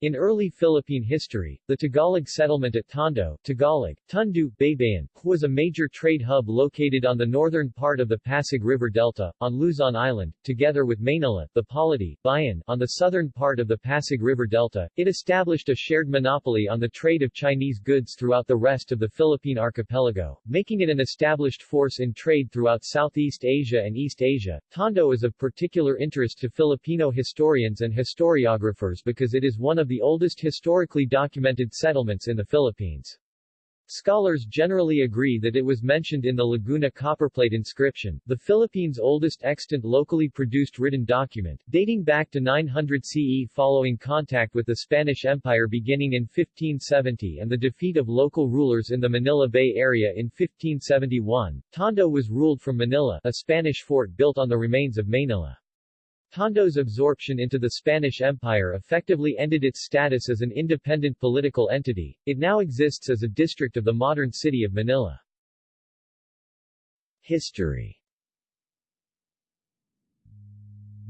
In early Philippine history, the Tagalog settlement at Tondo Tagalog, Tundu, Baybayin, was a major trade hub located on the northern part of the Pasig River Delta, on Luzon Island, together with Manila, the Polity, Bayan, on the southern part of the Pasig River Delta. It established a shared monopoly on the trade of Chinese goods throughout the rest of the Philippine archipelago, making it an established force in trade throughout Southeast Asia and East Asia. Tondo is of particular interest to Filipino historians and historiographers because it is one of the the oldest historically documented settlements in the Philippines. Scholars generally agree that it was mentioned in the Laguna copperplate inscription, the Philippines' oldest extant locally produced written document, dating back to 900 CE following contact with the Spanish Empire beginning in 1570 and the defeat of local rulers in the Manila Bay area in 1571. Tondo was ruled from Manila, a Spanish fort built on the remains of Manila. Tondo's absorption into the Spanish Empire effectively ended its status as an independent political entity. It now exists as a district of the modern city of Manila. History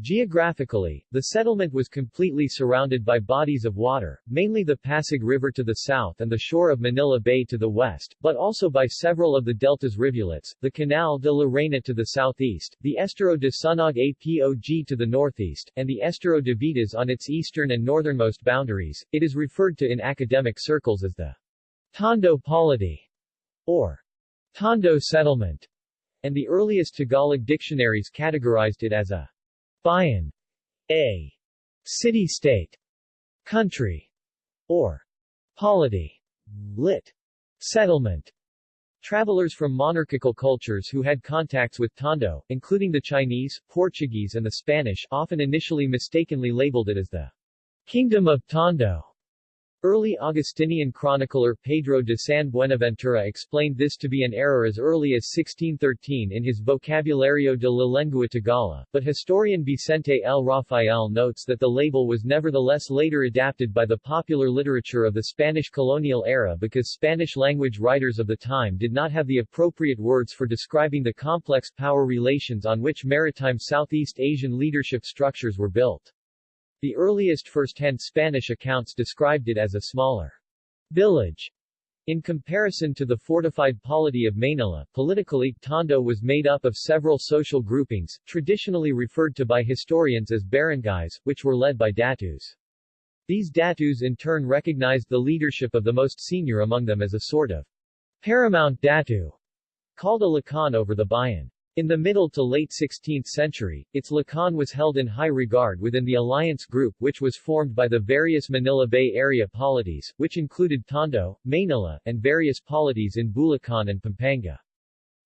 Geographically, the settlement was completely surrounded by bodies of water, mainly the Pasig River to the south and the shore of Manila Bay to the west, but also by several of the delta's rivulets, the Canal de la Reina to the southeast, the Estero de Sunog Apog to the northeast, and the Estero de Vitas on its eastern and northernmost boundaries. It is referred to in academic circles as the Tondo Polity, or Tondo Settlement, and the earliest Tagalog dictionaries categorized it as a Bayan, a city-state, country, or polity, lit. settlement. Travelers from monarchical cultures who had contacts with Tondo, including the Chinese, Portuguese and the Spanish, often initially mistakenly labeled it as the Kingdom of Tondo. Early Augustinian chronicler Pedro de San Buenaventura explained this to be an error as early as 1613 in his Vocabulario de la Lengua Tagala, but historian Vicente L. Rafael notes that the label was nevertheless later adapted by the popular literature of the Spanish colonial era because Spanish-language writers of the time did not have the appropriate words for describing the complex power relations on which maritime Southeast Asian leadership structures were built. The earliest first-hand Spanish accounts described it as a smaller village. In comparison to the fortified polity of Manila, politically, Tondo was made up of several social groupings, traditionally referred to by historians as barangays, which were led by datus. These datus in turn recognized the leadership of the most senior among them as a sort of paramount datu, called a lakan over the bayan. In the middle to late 16th century, its lakan was held in high regard within the alliance group which was formed by the various Manila Bay Area polities, which included Tondo, Manila, and various polities in Bulacan and Pampanga.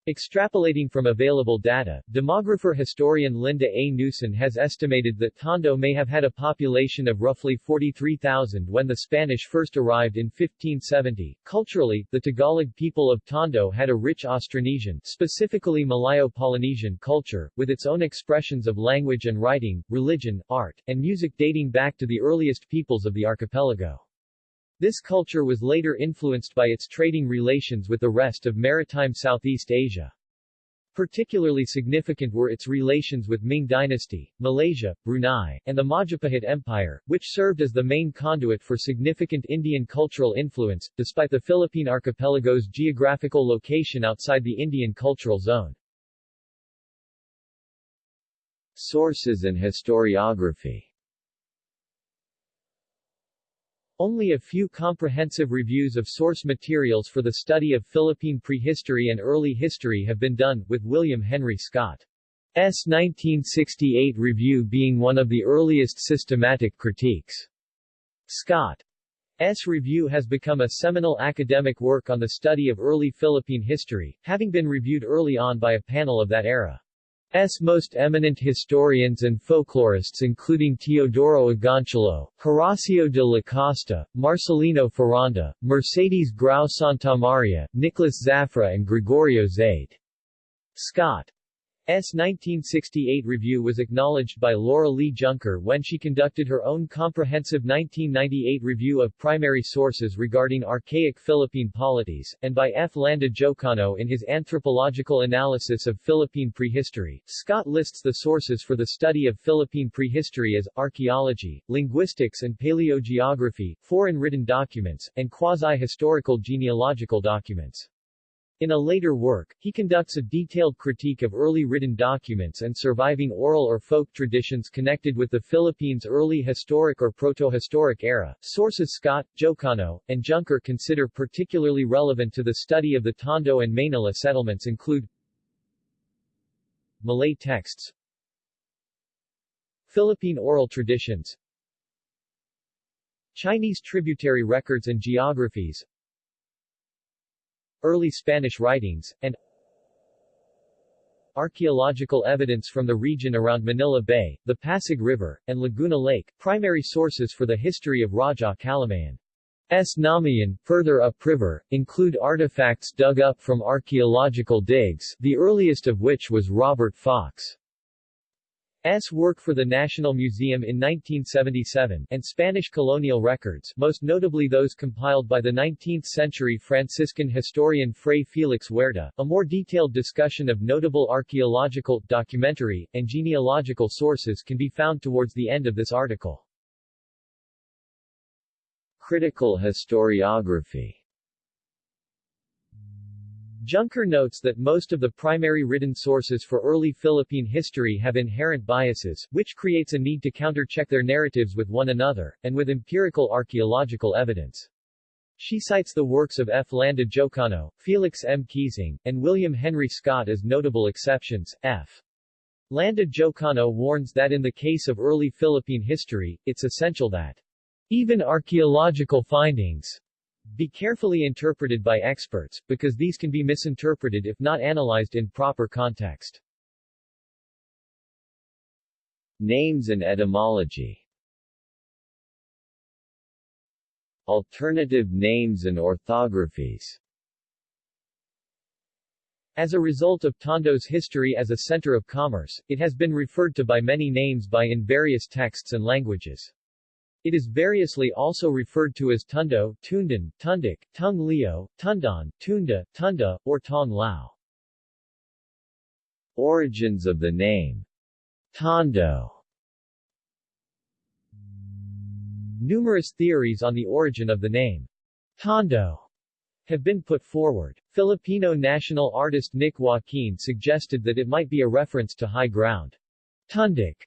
Extrapolating from available data, demographer-historian Linda A. Newson has estimated that Tondo may have had a population of roughly 43,000 when the Spanish first arrived in 1570. Culturally, the Tagalog people of Tondo had a rich Austronesian, specifically Malayo-Polynesian culture, with its own expressions of language and writing, religion, art, and music dating back to the earliest peoples of the archipelago. This culture was later influenced by its trading relations with the rest of maritime Southeast Asia. Particularly significant were its relations with Ming Dynasty, Malaysia, Brunei, and the Majapahit Empire, which served as the main conduit for significant Indian cultural influence, despite the Philippine archipelago's geographical location outside the Indian cultural zone. Sources and historiography Only a few comprehensive reviews of source materials for the study of Philippine prehistory and early history have been done, with William Henry Scott's 1968 review being one of the earliest systematic critiques. Scott's review has become a seminal academic work on the study of early Philippine history, having been reviewed early on by a panel of that era. S most eminent historians and folklorists including Teodoro Agoncillo, Horacio de la Costa, Marcelino Foronda, Mercedes Grau Santamaria, Nicholas Zafra and Gregorio Zaide. Scott 1968 review was acknowledged by Laura Lee Junker when she conducted her own comprehensive 1998 review of primary sources regarding archaic Philippine polities, and by F. Landa Jocano in his anthropological analysis of Philippine prehistory. Scott lists the sources for the study of Philippine prehistory as archaeology, linguistics and paleogeography, foreign written documents, and quasi-historical genealogical documents. In a later work, he conducts a detailed critique of early written documents and surviving oral or folk traditions connected with the Philippines' early historic or proto-historic era. Sources Scott, Jocano, and Junker consider particularly relevant to the study of the Tondo and Manila settlements include Malay texts Philippine oral traditions Chinese tributary records and geographies early Spanish writings, and archaeological evidence from the region around Manila Bay, the Pasig River, and Laguna Lake, primary sources for the history of Raja. S. Namayan, further upriver, include artifacts dug up from archaeological digs, the earliest of which was Robert Fox. S. work for the National Museum in 1977, and Spanish colonial records, most notably those compiled by the 19th-century Franciscan historian Fray Felix Huerta. A more detailed discussion of notable archaeological, documentary, and genealogical sources can be found towards the end of this article. Critical historiography Junker notes that most of the primary written sources for early Philippine history have inherent biases, which creates a need to countercheck their narratives with one another, and with empirical archaeological evidence. She cites the works of F. Landa Jocano, Felix M. Keesing, and William Henry Scott as notable exceptions. F. Landa Jocano warns that in the case of early Philippine history, it's essential that even archaeological findings be carefully interpreted by experts, because these can be misinterpreted if not analyzed in proper context. Names and etymology Alternative names and orthographies as a result of Tondo's history as a center of commerce, it has been referred to by many names by in various texts and languages. It is variously also referred to as Tundo, Tundan, Tundik, Tung Leo, Tundan, Tunda, Tunda, or Tong Lao. Origins of the name Tondo Numerous theories on the origin of the name Tondo have been put forward. Filipino national artist Nick Joaquin suggested that it might be a reference to high ground. Tundik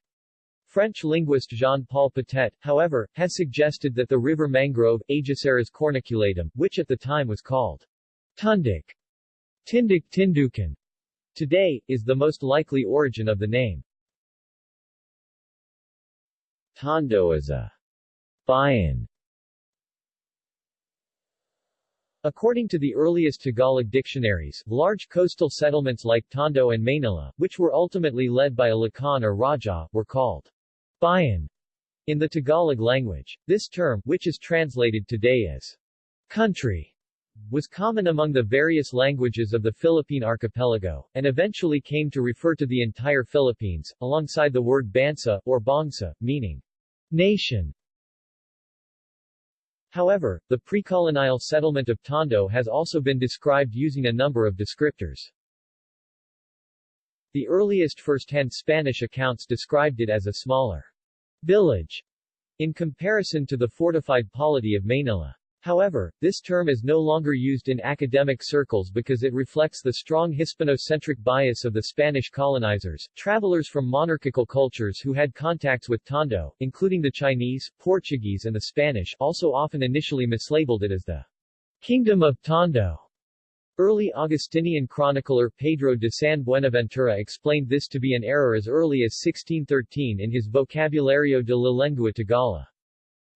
French linguist Jean-Paul Potet, however, has suggested that the river mangrove, Aegiceras corniculatum, which at the time was called Tundik, Tindik Tindukan, today, is the most likely origin of the name. Tondo is a Bayan According to the earliest Tagalog dictionaries, large coastal settlements like Tondo and Manila, which were ultimately led by a Lakan or Raja, were called Bayan in the Tagalog language. This term, which is translated today as country, was common among the various languages of the Philippine archipelago, and eventually came to refer to the entire Philippines, alongside the word bansa, or bangsa, meaning nation. However, the pre-colonial settlement of Tondo has also been described using a number of descriptors. The earliest first-hand Spanish accounts described it as a smaller village, in comparison to the fortified polity of Manila. However, this term is no longer used in academic circles because it reflects the strong Hispano-centric bias of the Spanish colonizers, travelers from monarchical cultures who had contacts with Tondo, including the Chinese, Portuguese and the Spanish, also often initially mislabeled it as the Kingdom of Tondo. Early Augustinian chronicler Pedro de San Buenaventura explained this to be an error as early as 1613 in his Vocabulario de la Lengua Tagala.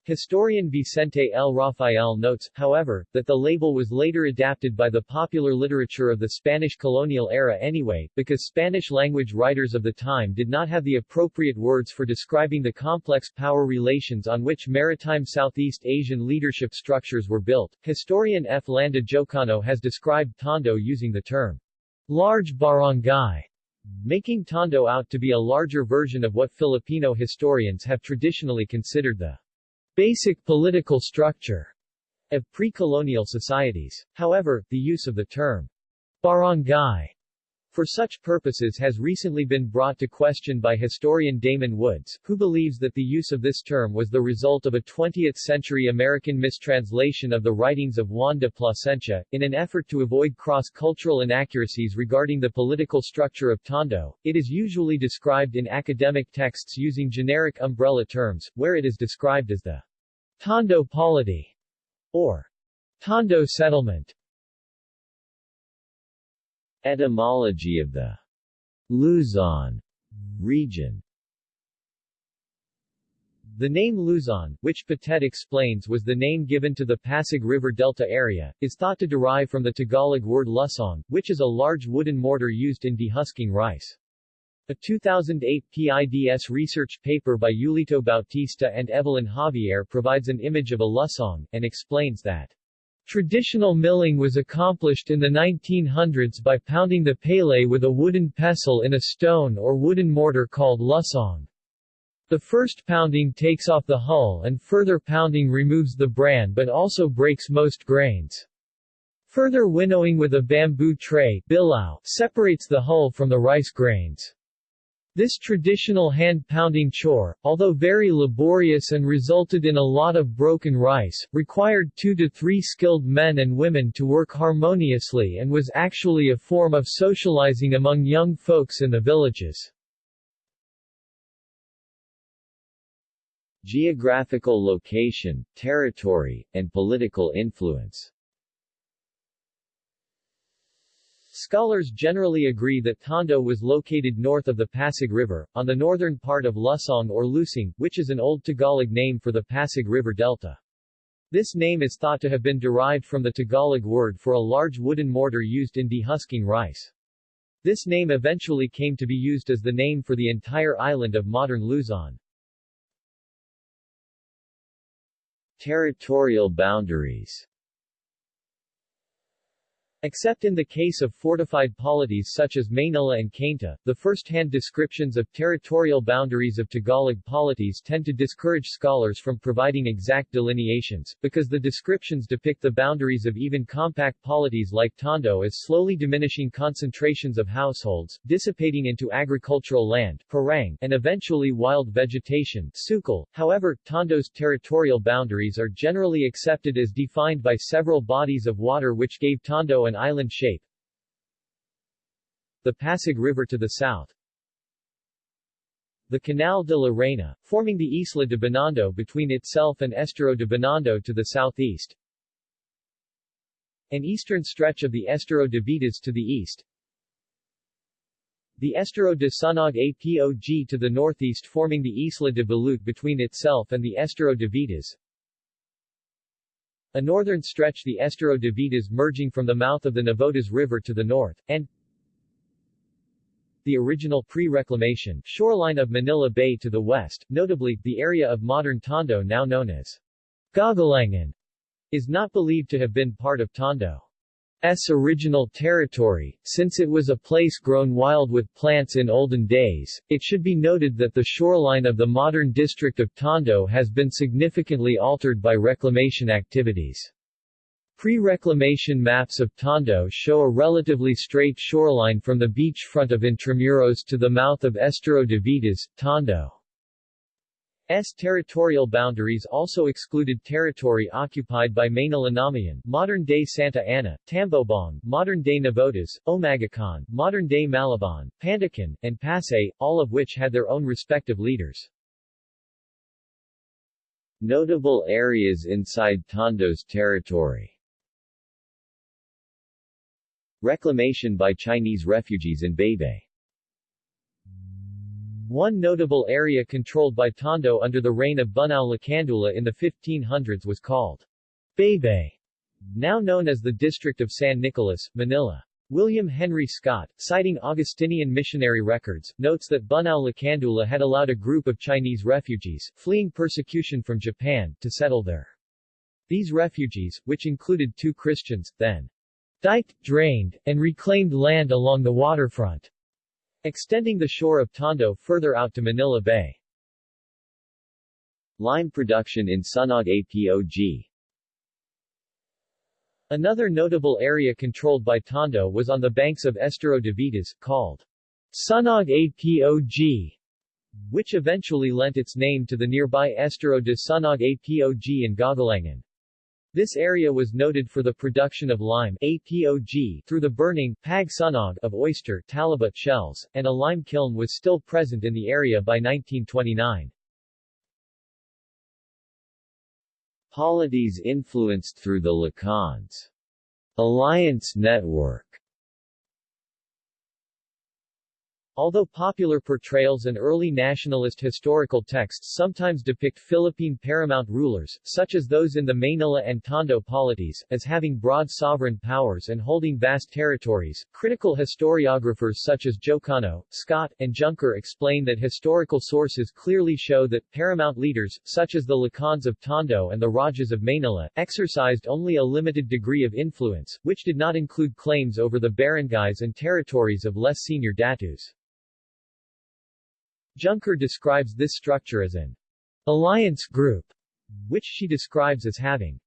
Historian Vicente L. Rafael notes, however, that the label was later adapted by the popular literature of the Spanish colonial era anyway, because Spanish-language writers of the time did not have the appropriate words for describing the complex power relations on which maritime Southeast Asian leadership structures were built. Historian F. Landa Jocano has described Tondo using the term large barangay making Tondo out to be a larger version of what Filipino historians have traditionally considered the basic political structure of pre-colonial societies. However, the use of the term barangay for such purposes has recently been brought to question by historian Damon Woods, who believes that the use of this term was the result of a 20th-century American mistranslation of the writings of Juan de Plasencia. In an effort to avoid cross-cultural inaccuracies regarding the political structure of Tondo, it is usually described in academic texts using generic umbrella terms, where it is described as the Tondo polity or Tondo settlement. Etymology of the Luzon region The name Luzon, which Potet explains was the name given to the Pasig River Delta area, is thought to derive from the Tagalog word lusong, which is a large wooden mortar used in dehusking rice. A 2008 PIDS research paper by Yulito Bautista and Evelyn Javier provides an image of a lusong, and explains that Traditional milling was accomplished in the 1900s by pounding the palay with a wooden pestle in a stone or wooden mortar called lusong. The first pounding takes off the hull and further pounding removes the bran but also breaks most grains. Further winnowing with a bamboo tray separates the hull from the rice grains. This traditional hand-pounding chore, although very laborious and resulted in a lot of broken rice, required two to three skilled men and women to work harmoniously and was actually a form of socializing among young folks in the villages. Geographical location, territory, and political influence Scholars generally agree that Tondo was located north of the Pasig River, on the northern part of Lusong or Lusing, which is an Old Tagalog name for the Pasig River Delta. This name is thought to have been derived from the Tagalog word for a large wooden mortar used in dehusking rice. This name eventually came to be used as the name for the entire island of modern Luzon. Territorial boundaries Except in the case of fortified polities such as Manila and Cainta, the first-hand descriptions of territorial boundaries of Tagalog polities tend to discourage scholars from providing exact delineations, because the descriptions depict the boundaries of even compact polities like Tondo as slowly diminishing concentrations of households, dissipating into agricultural land parang, and eventually wild vegetation sukal. However, Tondo's territorial boundaries are generally accepted as defined by several bodies of water which gave Tondo an an island shape. The Pasig River to the south. The Canal de la Reina, forming the Isla de Binondo between itself and Estero de Binondo to the southeast. An eastern stretch of the Estero de Vitas to the east. The Estero de Sunog Apog to the northeast forming the Isla de Balut between itself and the Estero de Vitas. A northern stretch the Estero de Vitas merging from the mouth of the Navotas River to the north, and the original pre-reclamation shoreline of Manila Bay to the west, notably, the area of modern Tondo now known as Gagalangan, is not believed to have been part of Tondo. S original territory, since it was a place grown wild with plants in olden days. It should be noted that the shoreline of the modern district of Tondo has been significantly altered by reclamation activities. Pre-reclamation maps of Tondo show a relatively straight shoreline from the beachfront of Intramuros to the mouth of Estero de Vitas, Tondo. S territorial boundaries also excluded territory occupied by Manilanamayan, modern-day Santa Ana, Tambobong, modern-day Navotas, Omagacon, modern-day Malabon, Pandacan, and Pasay, all of which had their own respective leaders. Notable areas inside Tondo's territory Reclamation by Chinese refugees in Baybay one notable area controlled by Tondo under the reign of Bunao Lacandula in the 1500s was called Baybay, now known as the District of San Nicolas, Manila. William Henry Scott, citing Augustinian missionary records, notes that Bunao Lacandula had allowed a group of Chinese refugees, fleeing persecution from Japan, to settle there. These refugees, which included two Christians, then diked, drained, and reclaimed land along the waterfront extending the shore of Tondo further out to Manila Bay. Lime production in Sunog APOG Another notable area controlled by Tondo was on the banks of Estero de Vitas, called Sunog APOG, which eventually lent its name to the nearby Estero de Sunog APOG in Gagalangan. This area was noted for the production of lime APOG through the burning pag sunog of oyster talabot shells, and a lime kiln was still present in the area by 1929. Polities influenced through the Lakans. Alliance Network Although popular portrayals and early nationalist historical texts sometimes depict Philippine paramount rulers, such as those in the Maynila and Tondo polities, as having broad sovereign powers and holding vast territories, critical historiographers such as Jocano, Scott, and Junker explain that historical sources clearly show that paramount leaders, such as the Lakans of Tondo and the Rajas of Maynila, exercised only a limited degree of influence, which did not include claims over the barangays and territories of less senior datus. Junker describes this structure as an alliance group, which she describes as having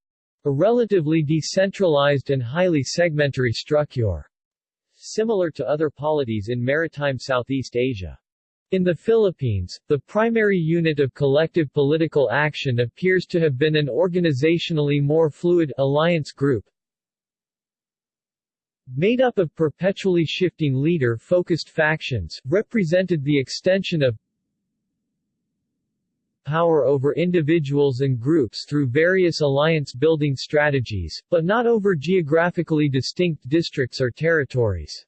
a relatively decentralized and highly segmentary structure, similar to other polities in maritime Southeast Asia. In the Philippines, the primary unit of collective political action appears to have been an organizationally more fluid alliance group, made up of perpetually shifting leader-focused factions, represented the extension of power over individuals and groups through various alliance-building strategies, but not over geographically distinct districts or territories.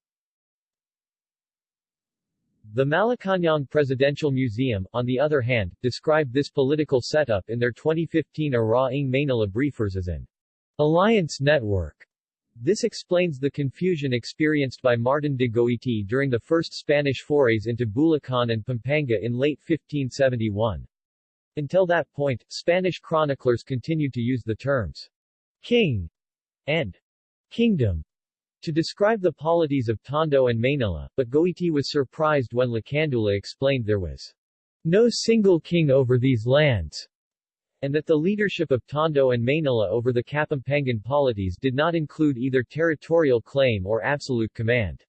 The Malacañang Presidential Museum, on the other hand, described this political setup in their 2015 Araing Manila Briefers as an alliance network. This explains the confusion experienced by Martin de Goiti during the first Spanish forays into Bulacan and Pampanga in late 1571. Until that point, Spanish chroniclers continued to use the terms king and kingdom to describe the polities of Tondo and Manila, but Goiti was surprised when Lacandula explained there was no single king over these lands, and that the leadership of Tondo and Manila over the Kapampangan polities did not include either territorial claim or absolute command.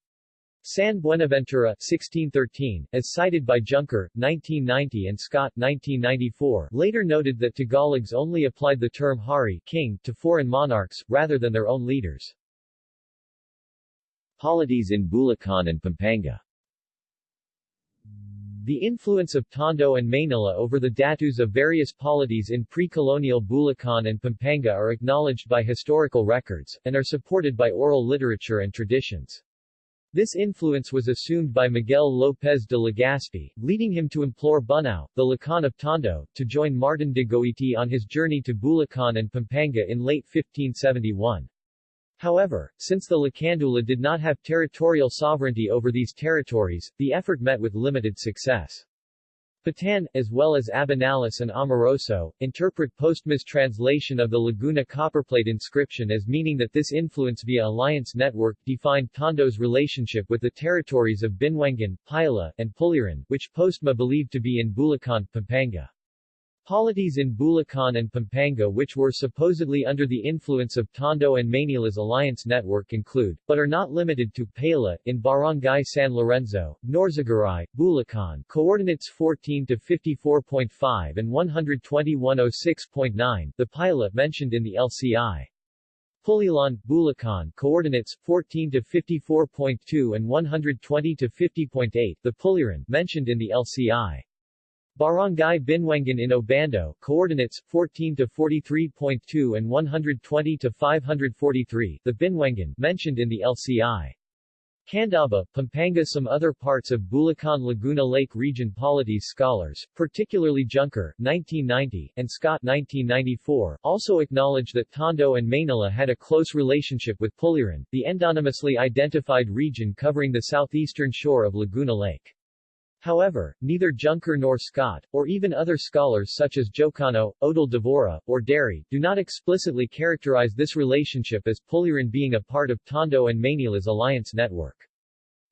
San Buenaventura 1613, as cited by Junker, 1990 and Scott 1994, later noted that Tagalogs only applied the term hari king to foreign monarchs, rather than their own leaders. Polities in Bulacan and Pampanga the influence of Tondo and Maynila over the datus of various polities in pre-colonial Bulacan and Pampanga are acknowledged by historical records, and are supported by oral literature and traditions. This influence was assumed by Miguel López de Legazpi, leading him to implore Bunao, the Lakan of Tondo, to join Martin de Goiti on his journey to Bulacan and Pampanga in late 1571. However, since the Lacandula did not have territorial sovereignty over these territories, the effort met with limited success. Patan, as well as Abinales and Amoroso, interpret Postma's translation of the Laguna copperplate inscription as meaning that this influence via alliance network defined Tondo's relationship with the territories of Binwangan, Paila, and Puliran, which Postma believed to be in Bulacan, Pampanga. Polities in Bulacan and Pampanga which were supposedly under the influence of Tondo and Manila's alliance network include, but are not limited to, Pala, in Barangay San Lorenzo, Norzagaray, Bulacan, coordinates 14 to 54.5 and 121.06.9, the Paila mentioned in the LCI. Pulilan, Bulacan, coordinates 14 to 54.2 and 120 to 50.8, the Puliran mentioned in the LCI. Barangay Binwangan in Obando, coordinates 14 to 43.2 and 120 to 543, the Binwangan mentioned in the LCI. Candaba, Pampanga Some other parts of Bulacan Laguna Lake region polities scholars, particularly Junker 1990, and Scott 1994, also acknowledge that Tondo and Maynila had a close relationship with Puliran, the endonymously identified region covering the southeastern shore of Laguna Lake. However, neither Junker nor Scott, or even other scholars such as Jocano, Odal Devora, or Dery, do not explicitly characterize this relationship as Puliran being a part of Tondo and Manila's alliance network.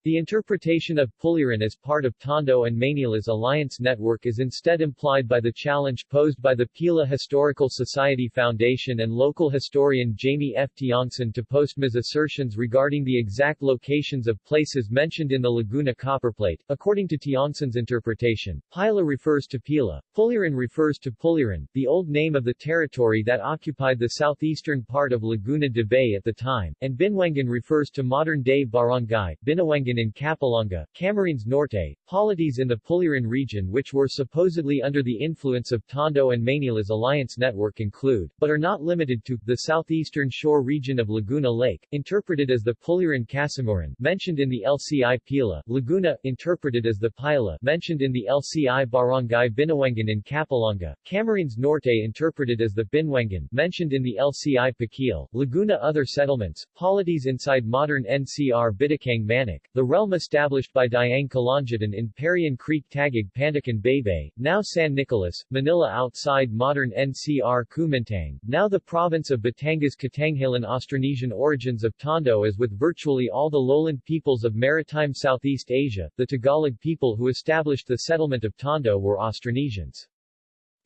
The interpretation of Puliran as part of Tondo and Manila's alliance network is instead implied by the challenge posed by the Pila Historical Society Foundation and local historian Jamie F. Tiongson to Postma's assertions regarding the exact locations of places mentioned in the Laguna copperplate. According to Tiongson's interpretation, Pila refers to Pila, Puliran refers to Puliran, the old name of the territory that occupied the southeastern part of Laguna de Bay at the time, and Binwangan refers to modern-day barangay, Binawangan in Capalonga, Camarines Norte, polities in the Puliran region which were supposedly under the influence of Tondo and Manila's alliance network include, but are not limited to, the southeastern shore region of Laguna Lake, interpreted as the Puliran Casimuran, mentioned in the LCI Pila, Laguna, interpreted as the Pila, mentioned in the LCI Barangay Binawangan in Capalonga, Camarines Norte interpreted as the Binwangan, mentioned in the LCI Paquil, Laguna Other settlements, polities inside modern NCR Bitakang Manik, the realm established by Dayang Kalangitan in Parian Creek Taguig Pandacan Baybay, now San Nicolas, Manila outside modern NCR Kumintang, now the province of Batangas Katanghalan Austronesian origins of Tondo as with virtually all the lowland peoples of maritime Southeast Asia, the Tagalog people who established the settlement of Tondo were Austronesians.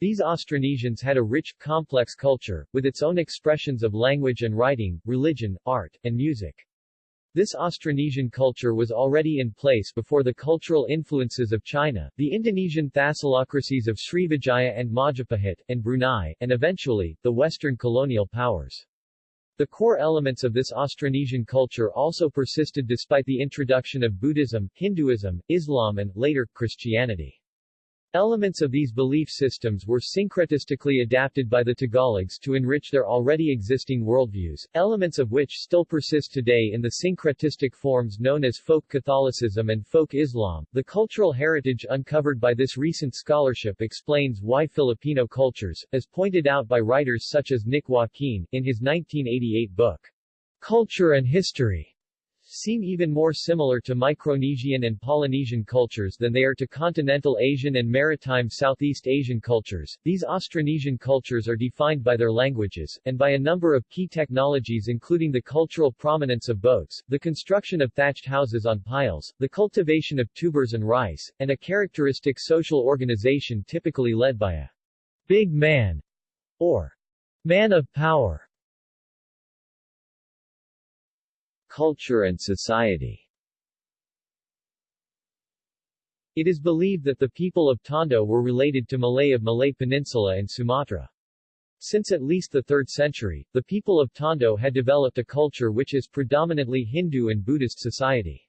These Austronesians had a rich, complex culture, with its own expressions of language and writing, religion, art, and music. This Austronesian culture was already in place before the cultural influences of China, the Indonesian thalassocracies of Srivijaya and Majapahit, and Brunei, and eventually, the Western colonial powers. The core elements of this Austronesian culture also persisted despite the introduction of Buddhism, Hinduism, Islam and, later, Christianity. Elements of these belief systems were syncretistically adapted by the Tagalogs to enrich their already existing worldviews, elements of which still persist today in the syncretistic forms known as folk Catholicism and folk Islam. The cultural heritage uncovered by this recent scholarship explains why Filipino cultures, as pointed out by writers such as Nick Joaquin, in his 1988 book, Culture and History, seem even more similar to Micronesian and Polynesian cultures than they are to continental Asian and maritime Southeast Asian cultures. These Austronesian cultures are defined by their languages, and by a number of key technologies including the cultural prominence of boats, the construction of thatched houses on piles, the cultivation of tubers and rice, and a characteristic social organization typically led by a big man or man of power. Culture and society It is believed that the people of Tondo were related to Malay of Malay Peninsula and Sumatra. Since at least the 3rd century, the people of Tondo had developed a culture which is predominantly Hindu and Buddhist society.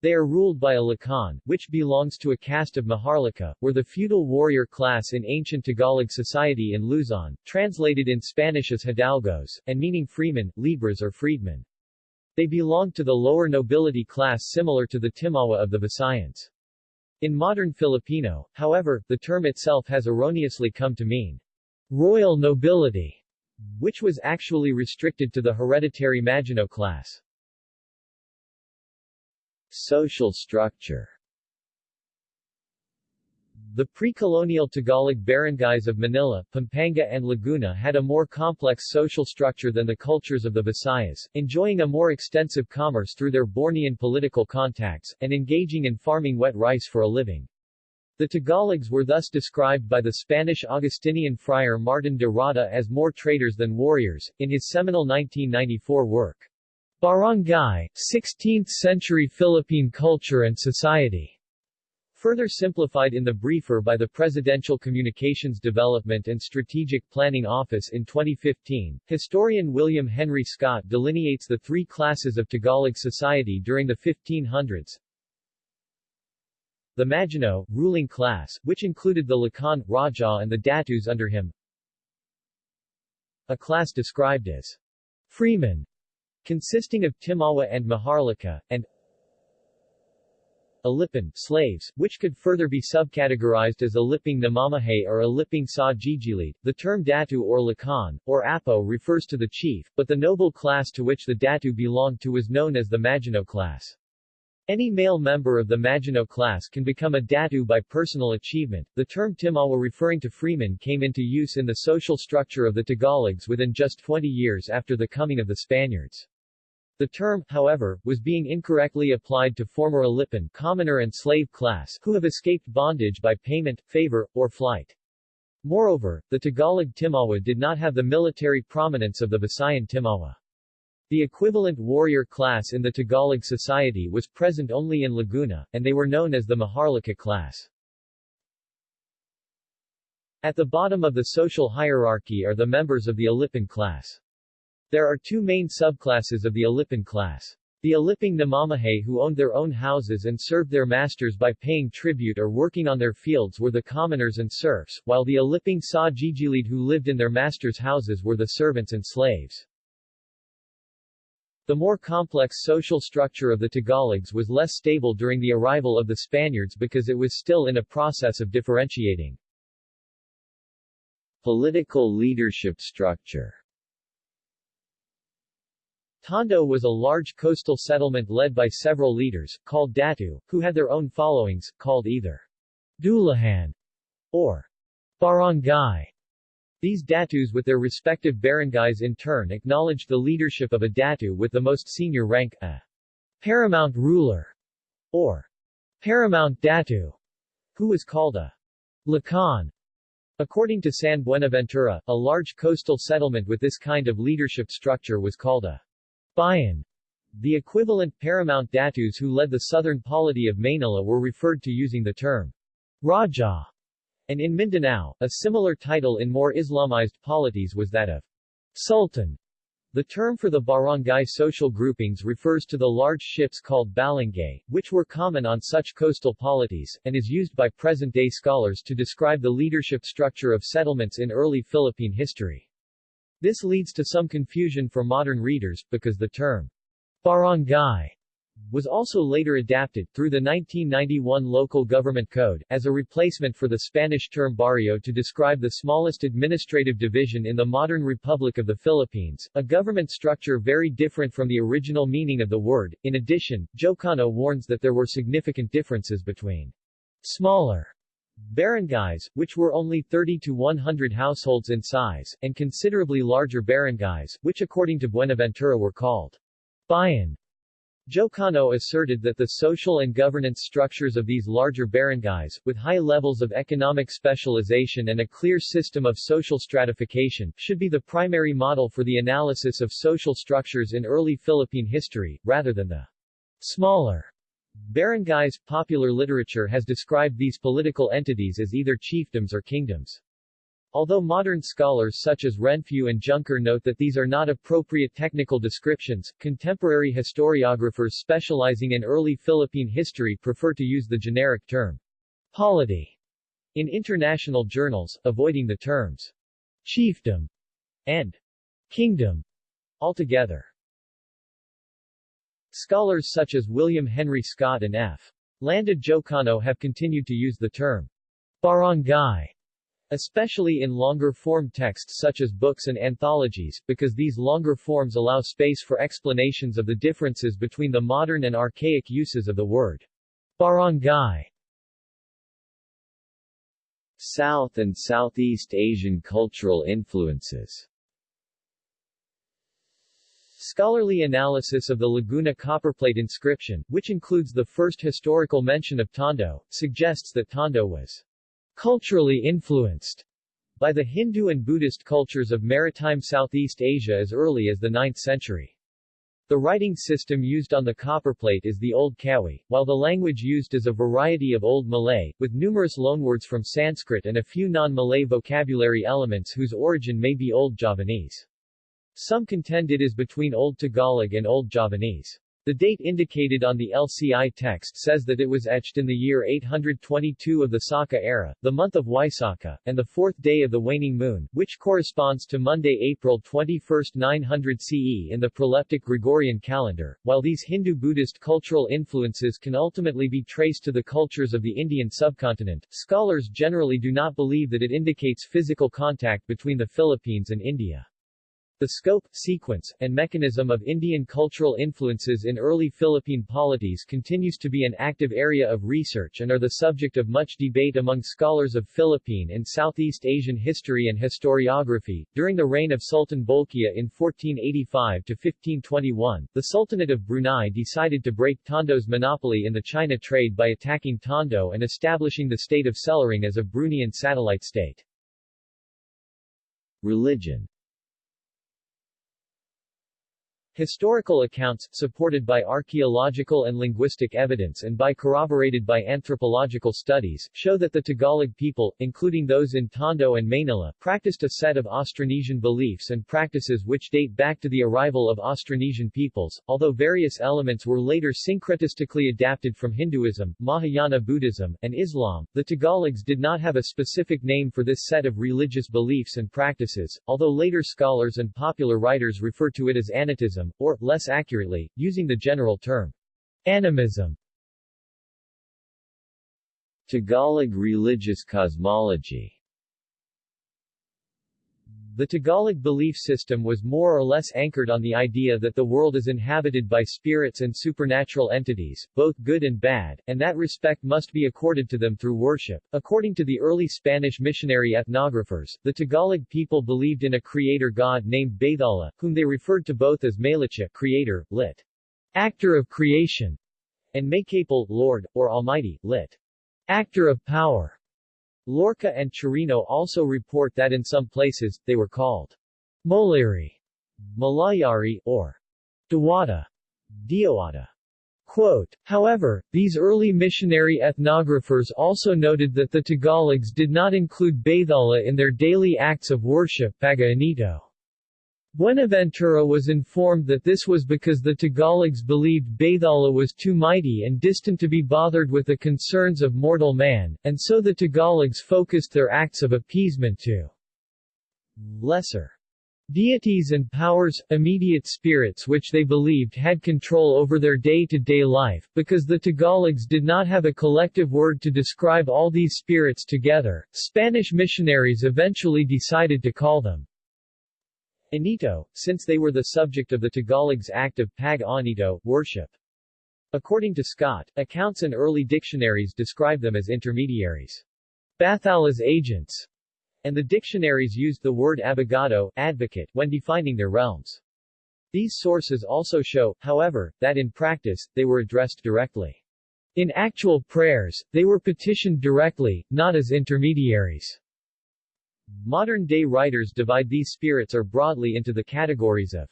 They are ruled by a Lakan, which belongs to a caste of Maharlika, were the feudal warrior class in ancient Tagalog society in Luzon, translated in Spanish as hidalgos, and meaning freemen, libres or freedmen. They belonged to the lower nobility class similar to the Timawa of the Visayans. In modern Filipino, however, the term itself has erroneously come to mean royal nobility, which was actually restricted to the hereditary Maginoo class. Social structure the pre-colonial Tagalog barangays of Manila, Pampanga and Laguna had a more complex social structure than the cultures of the Visayas, enjoying a more extensive commerce through their Bornean political contacts, and engaging in farming wet rice for a living. The Tagalogs were thus described by the Spanish Augustinian friar Martin de Rada as more traders than warriors, in his seminal 1994 work, Barangay, 16th-century Philippine Culture and Society. Further simplified in the briefer by the Presidential Communications Development and Strategic Planning Office in 2015, historian William Henry Scott delineates the three classes of Tagalog society during the 1500s. The Maginoo, ruling class, which included the Lakan, Raja and the Datus under him. A class described as freemen, consisting of Timawa and Maharlika, and Alipin, slaves, which could further be subcategorized as Aliping Namamahay or Aliping Sa Gigilid. The term Datu or Lakan, or Apo refers to the chief, but the noble class to which the Datu belonged to was known as the Maginoo class. Any male member of the Maginoo class can become a Datu by personal achievement. The term Timawa referring to freemen came into use in the social structure of the Tagalogs within just 20 years after the coming of the Spaniards. The term, however, was being incorrectly applied to former Alipin commoner and slave class who have escaped bondage by payment, favor, or flight. Moreover, the Tagalog Timawa did not have the military prominence of the Visayan Timawa. The equivalent warrior class in the Tagalog society was present only in Laguna, and they were known as the Maharlika class. At the bottom of the social hierarchy are the members of the Alipin class. There are two main subclasses of the Alipin class. The Aliping Namamahay who owned their own houses and served their masters by paying tribute or working on their fields were the commoners and serfs, while the Aliping Sa Gigilid who lived in their masters' houses were the servants and slaves. The more complex social structure of the Tagalogs was less stable during the arrival of the Spaniards because it was still in a process of differentiating. Political leadership structure Tondo was a large coastal settlement led by several leaders, called Datu, who had their own followings, called either Dulahan or Barangay. These datus with their respective barangays in turn acknowledged the leadership of a datu with the most senior rank, a paramount ruler, or paramount datu, who was called a lakan. According to San Buenaventura, a large coastal settlement with this kind of leadership structure was called a bayan. The equivalent paramount datus who led the southern polity of Manila were referred to using the term Raja and in Mindanao, a similar title in more Islamized polities was that of Sultan. The term for the barangay social groupings refers to the large ships called balangay, which were common on such coastal polities, and is used by present-day scholars to describe the leadership structure of settlements in early Philippine history. This leads to some confusion for modern readers, because the term barangay was also later adapted, through the 1991 Local Government Code, as a replacement for the Spanish term barrio to describe the smallest administrative division in the modern Republic of the Philippines, a government structure very different from the original meaning of the word. In addition, Jocano warns that there were significant differences between smaller barangays, which were only 30 to 100 households in size, and considerably larger barangays, which according to Buenaventura were called bayan, Jocano asserted that the social and governance structures of these larger barangays, with high levels of economic specialization and a clear system of social stratification, should be the primary model for the analysis of social structures in early Philippine history, rather than the smaller barangays. Popular literature has described these political entities as either chiefdoms or kingdoms. Although modern scholars such as Renfrew and Junker note that these are not appropriate technical descriptions, contemporary historiographers specializing in early Philippine history prefer to use the generic term polity in international journals, avoiding the terms chiefdom and kingdom altogether. Scholars such as William Henry Scott and F. Landa Jocano have continued to use the term barangay especially in longer-form texts such as books and anthologies, because these longer forms allow space for explanations of the differences between the modern and archaic uses of the word barangay. South and Southeast Asian cultural influences Scholarly analysis of the Laguna copperplate inscription, which includes the first historical mention of Tondo, suggests that Tondo was culturally influenced by the Hindu and Buddhist cultures of maritime Southeast Asia as early as the 9th century. The writing system used on the copperplate is the Old Kawi, while the language used is a variety of Old Malay, with numerous loanwords from Sanskrit and a few non-Malay vocabulary elements whose origin may be Old Javanese. Some contend it is between Old Tagalog and Old Javanese. The date indicated on the LCI text says that it was etched in the year 822 of the Saka era, the month of Waisaka, and the fourth day of the waning moon, which corresponds to Monday, April 21, 900 CE in the proleptic Gregorian calendar. While these Hindu-Buddhist cultural influences can ultimately be traced to the cultures of the Indian subcontinent, scholars generally do not believe that it indicates physical contact between the Philippines and India. The scope, sequence, and mechanism of Indian cultural influences in early Philippine polities continues to be an active area of research and are the subject of much debate among scholars of Philippine and Southeast Asian history and historiography. During the reign of Sultan Bolkiah in 1485 to 1521, the Sultanate of Brunei decided to break Tondo's monopoly in the China trade by attacking Tondo and establishing the state of Selarang as a Bruneian satellite state. Religion Historical accounts, supported by archaeological and linguistic evidence and by corroborated by anthropological studies, show that the Tagalog people, including those in Tondo and Manila, practiced a set of Austronesian beliefs and practices which date back to the arrival of Austronesian peoples, although various elements were later syncretistically adapted from Hinduism, Mahayana Buddhism, and Islam. The Tagalogs did not have a specific name for this set of religious beliefs and practices, although later scholars and popular writers refer to it as Anitism or, less accurately, using the general term, animism. Tagalog religious cosmology the Tagalog belief system was more or less anchored on the idea that the world is inhabited by spirits and supernatural entities, both good and bad, and that respect must be accorded to them through worship. According to the early Spanish missionary ethnographers, the Tagalog people believed in a creator god named Bathala, whom they referred to both as Maylicha, creator, lit. actor of creation, and Maykapal, lord, or almighty, lit. actor of power. Loarca and Chirino also report that in some places, they were called Moliri, Malayari, or Dewata, Dioata. Quote, However, these early missionary ethnographers also noted that the Tagalogs did not include Bathala in their daily acts of worship Pag-Anito. Buenaventura was informed that this was because the Tagalogs believed Bathala was too mighty and distant to be bothered with the concerns of mortal man, and so the Tagalogs focused their acts of appeasement to lesser deities and powers, immediate spirits which they believed had control over their day-to-day -day life, because the Tagalogs did not have a collective word to describe all these spirits together, Spanish missionaries eventually decided to call them Anito, since they were the subject of the Tagalogs act of pag-anito, worship. According to Scott, accounts and early dictionaries describe them as intermediaries. Bathala's agents, and the dictionaries used the word abogado, advocate, when defining their realms. These sources also show, however, that in practice, they were addressed directly. In actual prayers, they were petitioned directly, not as intermediaries. Modern-day writers divide these spirits or broadly into the categories of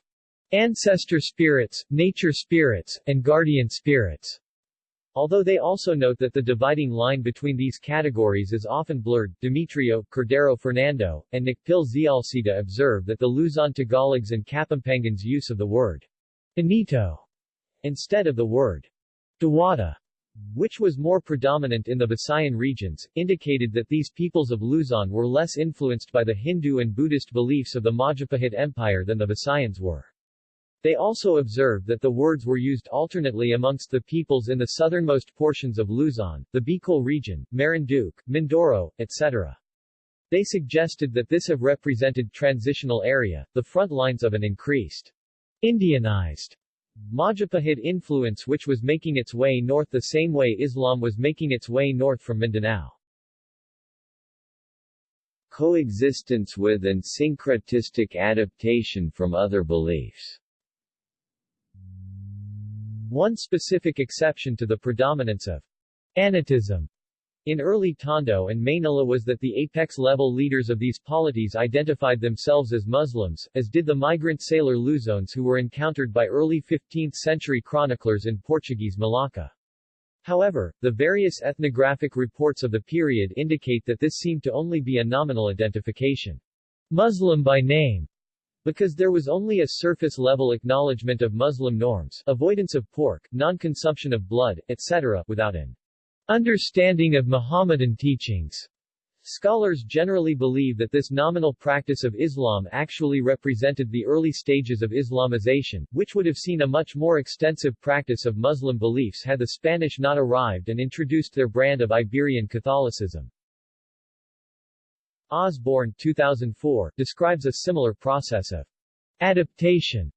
ancestor spirits, nature spirits, and guardian spirits. Although they also note that the dividing line between these categories is often blurred, Demetrio, Cordero Fernando, and Nakpil Zialcita observe that the Luzon Tagalogs and Kapampangans use of the word Anito instead of the word Dewata which was more predominant in the Visayan regions, indicated that these peoples of Luzon were less influenced by the Hindu and Buddhist beliefs of the Majapahit Empire than the Visayans were. They also observed that the words were used alternately amongst the peoples in the southernmost portions of Luzon, the Bicol region, Marinduque, Mindoro, etc. They suggested that this have represented transitional area, the front lines of an increased Indianized Majapahit influence which was making its way north the same way Islam was making its way north from Mindanao. Coexistence with and syncretistic adaptation from other beliefs One specific exception to the predominance of Anitism in early Tondo and Manila was that the apex-level leaders of these polities identified themselves as Muslims, as did the migrant sailor Luzones who were encountered by early 15th-century chroniclers in Portuguese Malacca. However, the various ethnographic reports of the period indicate that this seemed to only be a nominal identification. Muslim by name because there was only a surface-level acknowledgement of Muslim norms, avoidance of pork, non-consumption of blood, etc., without an Understanding of Muhammadan teachings Scholars generally believe that this nominal practice of Islam actually represented the early stages of Islamization, which would have seen a much more extensive practice of Muslim beliefs had the Spanish not arrived and introduced their brand of Iberian Catholicism. Osborne 2004, describes a similar process of adaptation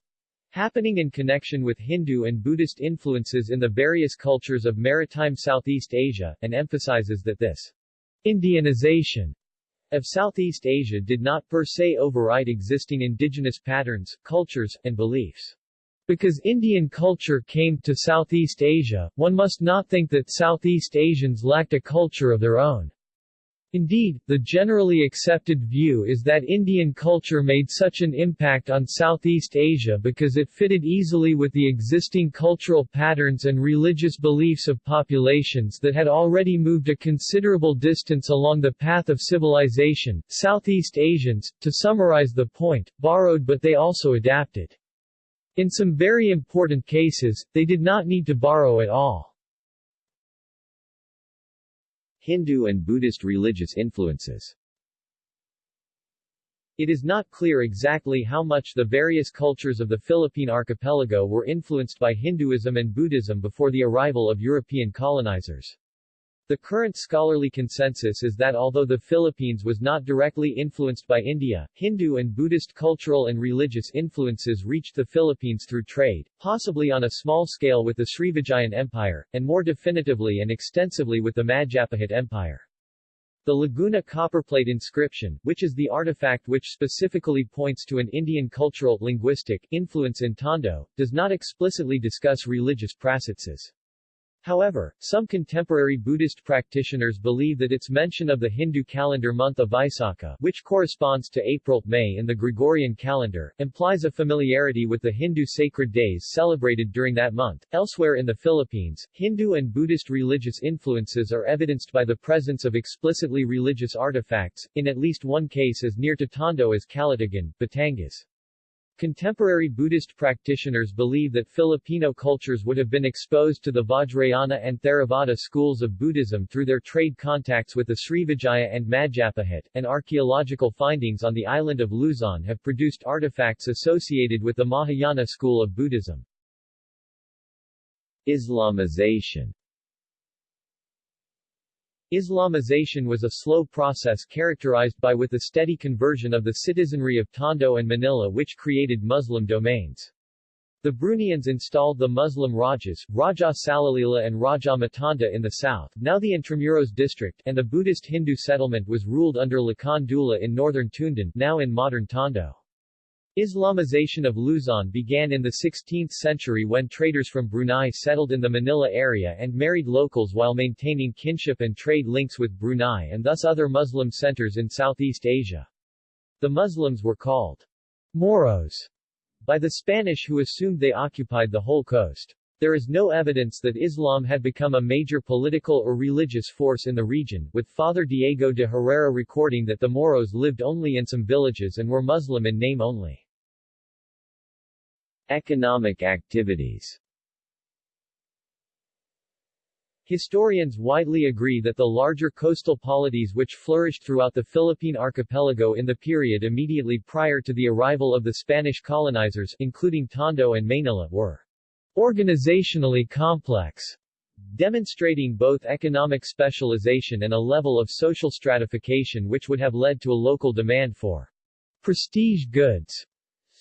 happening in connection with Hindu and Buddhist influences in the various cultures of maritime Southeast Asia, and emphasizes that this Indianization of Southeast Asia did not per se override existing indigenous patterns, cultures, and beliefs. Because Indian culture came to Southeast Asia, one must not think that Southeast Asians lacked a culture of their own. Indeed, the generally accepted view is that Indian culture made such an impact on Southeast Asia because it fitted easily with the existing cultural patterns and religious beliefs of populations that had already moved a considerable distance along the path of civilization. Southeast Asians, to summarize the point, borrowed but they also adapted. In some very important cases, they did not need to borrow at all. Hindu and Buddhist religious influences It is not clear exactly how much the various cultures of the Philippine archipelago were influenced by Hinduism and Buddhism before the arrival of European colonizers. The current scholarly consensus is that although the Philippines was not directly influenced by India, Hindu and Buddhist cultural and religious influences reached the Philippines through trade, possibly on a small scale with the Srivijayan Empire, and more definitively and extensively with the Majapahit Empire. The Laguna copperplate inscription, which is the artifact which specifically points to an Indian cultural, linguistic, influence in Tondo, does not explicitly discuss religious practices. However, some contemporary Buddhist practitioners believe that its mention of the Hindu calendar month of Vaisakha, which corresponds to April-May in the Gregorian calendar, implies a familiarity with the Hindu sacred days celebrated during that month. Elsewhere in the Philippines, Hindu and Buddhist religious influences are evidenced by the presence of explicitly religious artifacts, in at least one case as near to Tondo as Calatagan, Batangas. Contemporary Buddhist practitioners believe that Filipino cultures would have been exposed to the Vajrayana and Theravada schools of Buddhism through their trade contacts with the Srivijaya and Majapahit, and archaeological findings on the island of Luzon have produced artifacts associated with the Mahayana school of Buddhism. Islamization Islamization was a slow process characterized by with the steady conversion of the citizenry of Tondo and Manila which created Muslim domains. The Bruneians installed the Muslim Rajas, Raja Salalila and Raja Matanda in the south, now the Intramuros district, and the Buddhist Hindu settlement was ruled under Lakan Dula in northern Tundan, now in modern Tondo. Islamization of Luzon began in the 16th century when traders from Brunei settled in the Manila area and married locals while maintaining kinship and trade links with Brunei and thus other Muslim centers in Southeast Asia. The Muslims were called Moros by the Spanish who assumed they occupied the whole coast. There is no evidence that Islam had become a major political or religious force in the region, with Father Diego de Herrera recording that the Moros lived only in some villages and were Muslim in name only. Economic activities Historians widely agree that the larger coastal polities which flourished throughout the Philippine archipelago in the period immediately prior to the arrival of the Spanish colonizers, including Tondo and Manila, were organizationally complex, demonstrating both economic specialization and a level of social stratification which would have led to a local demand for prestige goods.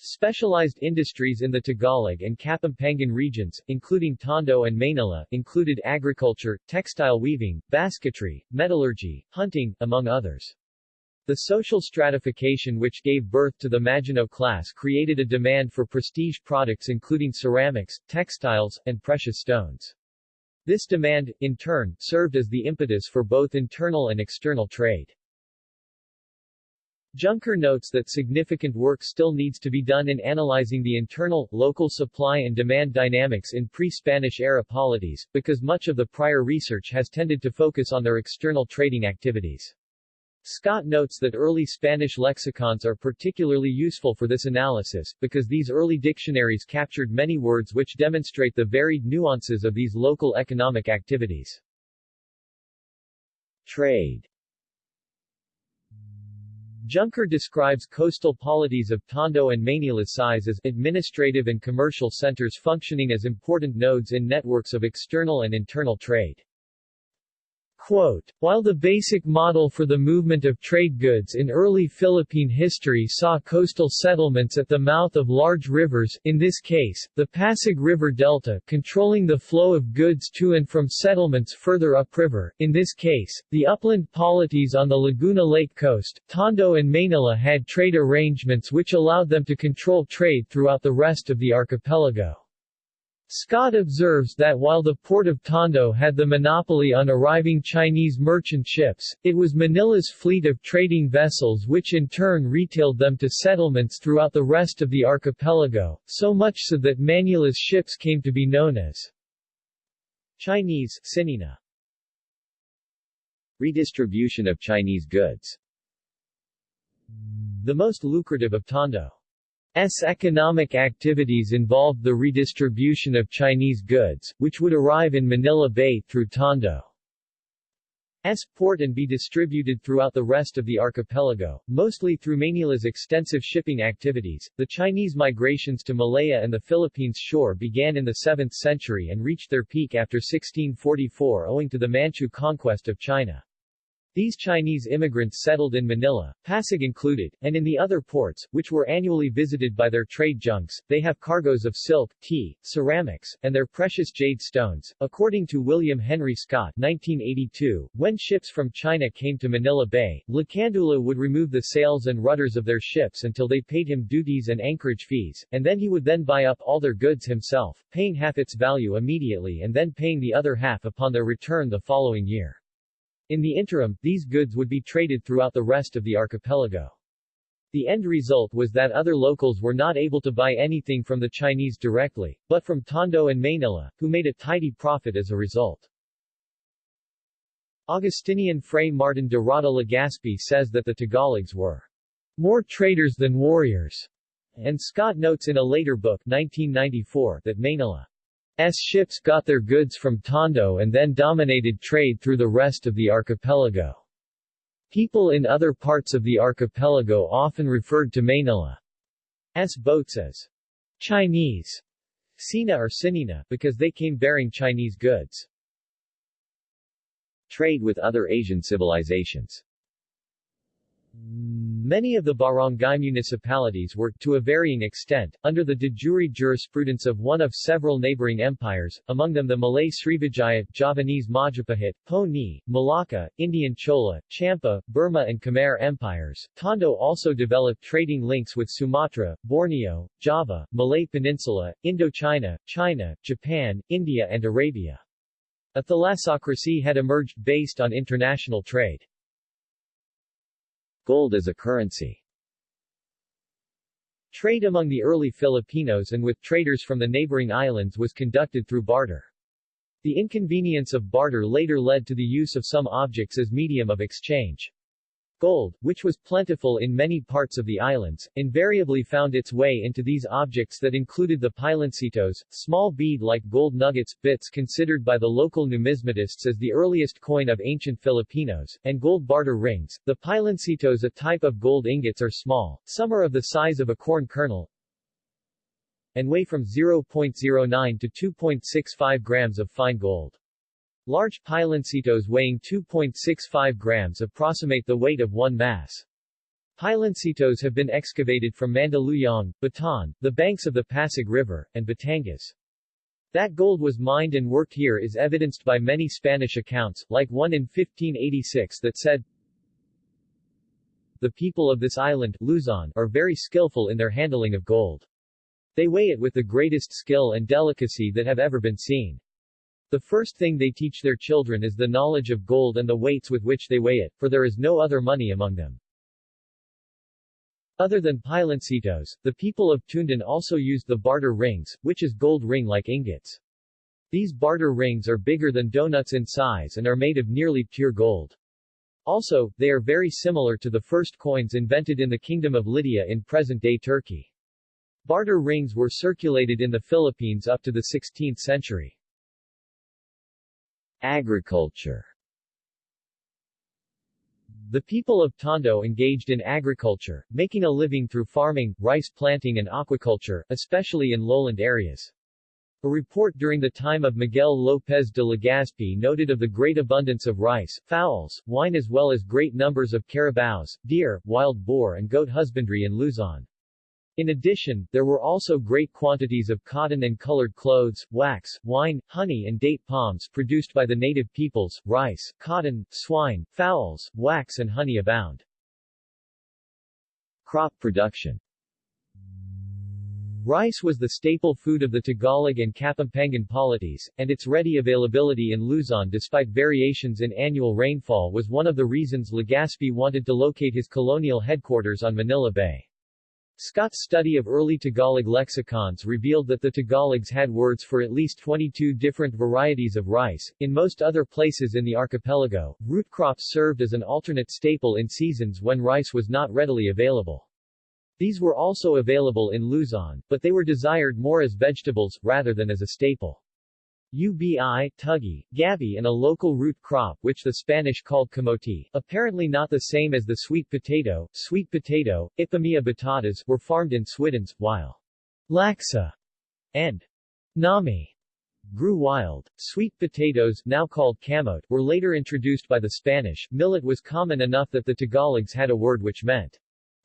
Specialized industries in the Tagalog and Kapampangan regions, including Tondo and Manila, included agriculture, textile weaving, basketry, metallurgy, hunting, among others. The social stratification which gave birth to the Maginoo class created a demand for prestige products including ceramics, textiles, and precious stones. This demand, in turn, served as the impetus for both internal and external trade. Junker notes that significant work still needs to be done in analyzing the internal, local supply and demand dynamics in pre-Spanish era polities, because much of the prior research has tended to focus on their external trading activities. Scott notes that early Spanish lexicons are particularly useful for this analysis, because these early dictionaries captured many words which demonstrate the varied nuances of these local economic activities. Trade Junker describes coastal polities of Tondo and Manila's size as administrative and commercial centers functioning as important nodes in networks of external and internal trade. Quote, While the basic model for the movement of trade goods in early Philippine history saw coastal settlements at the mouth of large rivers in this case, the Pasig River Delta controlling the flow of goods to and from settlements further upriver, in this case, the upland polities on the Laguna Lake coast, Tondo and Manila had trade arrangements which allowed them to control trade throughout the rest of the archipelago. Scott observes that while the port of Tondo had the monopoly on arriving Chinese merchant ships, it was Manila's fleet of trading vessels which in turn retailed them to settlements throughout the rest of the archipelago, so much so that Manila's ships came to be known as Chinese Sinina. Redistribution of Chinese goods The most lucrative of Tondo S economic activities involved the redistribution of Chinese goods, which would arrive in Manila Bay through Tondo. S port and be distributed throughout the rest of the archipelago, mostly through Manila's extensive shipping activities. The Chinese migrations to Malaya and the Philippines shore began in the 7th century and reached their peak after 1644 owing to the Manchu conquest of China. These Chinese immigrants settled in Manila, Pasig included, and in the other ports, which were annually visited by their trade junks. They have cargoes of silk, tea, ceramics, and their precious jade stones. According to William Henry Scott 1982, when ships from China came to Manila Bay, Lacandula would remove the sails and rudders of their ships until they paid him duties and anchorage fees, and then he would then buy up all their goods himself, paying half its value immediately and then paying the other half upon their return the following year. In the interim, these goods would be traded throughout the rest of the archipelago. The end result was that other locals were not able to buy anything from the Chinese directly, but from Tondo and Manila, who made a tidy profit as a result. Augustinian Fray Martin de Rada Legazpi says that the Tagalogs were more traders than warriors, and Scott notes in a later book 1994 that Manila S ships got their goods from Tondo and then dominated trade through the rest of the archipelago. People in other parts of the archipelago often referred to Manila's boats as Chinese Sina or Sinina because they came bearing Chinese goods. Trade with other Asian civilizations Many of the barangay municipalities were, to a varying extent, under the de jure jurisprudence of one of several neighboring empires, among them the Malay Srivijaya, Javanese Majapahit, Po Ni, Malacca, Indian Chola, Champa, Burma and Khmer empires. Tondo also developed trading links with Sumatra, Borneo, Java, Malay Peninsula, Indochina, China, Japan, India and Arabia. A thalassocracy had emerged based on international trade. Gold as a currency Trade among the early Filipinos and with traders from the neighboring islands was conducted through barter. The inconvenience of barter later led to the use of some objects as medium of exchange. Gold, which was plentiful in many parts of the islands, invariably found its way into these objects that included the piloncitos, small bead-like gold nuggets, bits considered by the local numismatists as the earliest coin of ancient Filipinos, and gold barter rings. The piloncitos a type of gold ingots are small, some are of the size of a corn kernel, and weigh from 0.09 to 2.65 grams of fine gold. Large piloncitos weighing 2.65 grams approximate the weight of one mass. Piloncitos have been excavated from Mandaluyong, Bataan, the banks of the Pasig River, and Batangas. That gold was mined and worked here is evidenced by many Spanish accounts, like one in 1586 that said, The people of this island, Luzon, are very skillful in their handling of gold. They weigh it with the greatest skill and delicacy that have ever been seen. The first thing they teach their children is the knowledge of gold and the weights with which they weigh it, for there is no other money among them. Other than piloncitos, the people of Toondan also used the barter rings, which is gold ring-like ingots. These barter rings are bigger than donuts in size and are made of nearly pure gold. Also, they are very similar to the first coins invented in the Kingdom of Lydia in present-day Turkey. Barter rings were circulated in the Philippines up to the 16th century. Agriculture The people of Tondo engaged in agriculture, making a living through farming, rice planting and aquaculture, especially in lowland areas. A report during the time of Miguel López de Legazpi noted of the great abundance of rice, fowls, wine as well as great numbers of carabaos, deer, wild boar and goat husbandry in Luzon. In addition, there were also great quantities of cotton and colored clothes, wax, wine, honey and date palms produced by the native peoples, rice, cotton, swine, fowls, wax and honey abound. Crop production Rice was the staple food of the Tagalog and Kapampangan polities, and its ready availability in Luzon despite variations in annual rainfall was one of the reasons Legazpi wanted to locate his colonial headquarters on Manila Bay. Scott's study of early Tagalog lexicons revealed that the Tagalogs had words for at least 22 different varieties of rice. In most other places in the archipelago, root crops served as an alternate staple in seasons when rice was not readily available. These were also available in Luzon, but they were desired more as vegetables, rather than as a staple. Ubi, tugi, gabi and a local root crop which the Spanish called camote, apparently not the same as the sweet potato, sweet potato, Ipomoea batatas were farmed in Swiddens, while laksa and nami grew wild. Sweet potatoes, now called camote, were later introduced by the Spanish. Millet was common enough that the Tagalogs had a word which meant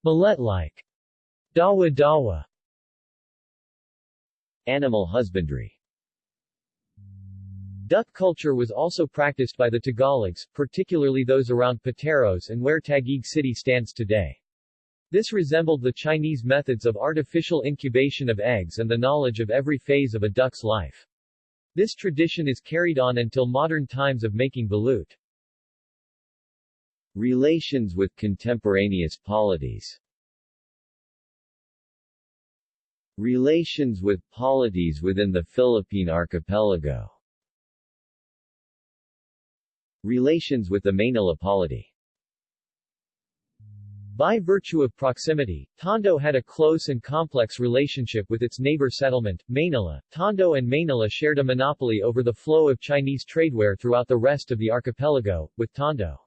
millet-like. Dawa dawa Animal husbandry Duck culture was also practiced by the Tagalogs, particularly those around Pateros and where Taguig City stands today. This resembled the Chinese methods of artificial incubation of eggs and the knowledge of every phase of a duck's life. This tradition is carried on until modern times of making balut. Relations with contemporaneous polities Relations with polities within the Philippine archipelago Relations with the Manila polity By virtue of proximity, Tondo had a close and complex relationship with its neighbor settlement, Manila. Tondo and Manila shared a monopoly over the flow of Chinese tradeware throughout the rest of the archipelago, with Tondo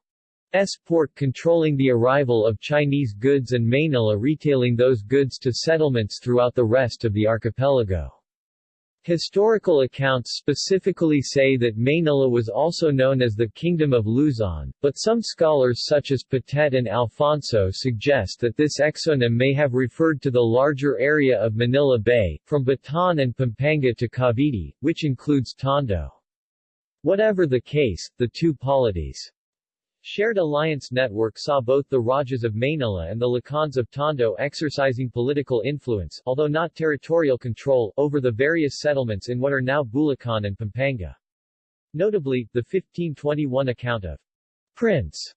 S port controlling the arrival of Chinese goods and Manila retailing those goods to settlements throughout the rest of the archipelago. Historical accounts specifically say that Manila was also known as the Kingdom of Luzon, but some scholars such as Potet and Alfonso suggest that this exonym may have referred to the larger area of Manila Bay, from Bataan and Pampanga to Cavite, which includes Tondo. Whatever the case, the two polities Shared Alliance Network saw both the Rajas of Manila and the Lakans of Tondo exercising political influence although not territorial control over the various settlements in what are now Bulacan and Pampanga. Notably, the 1521 account of Prince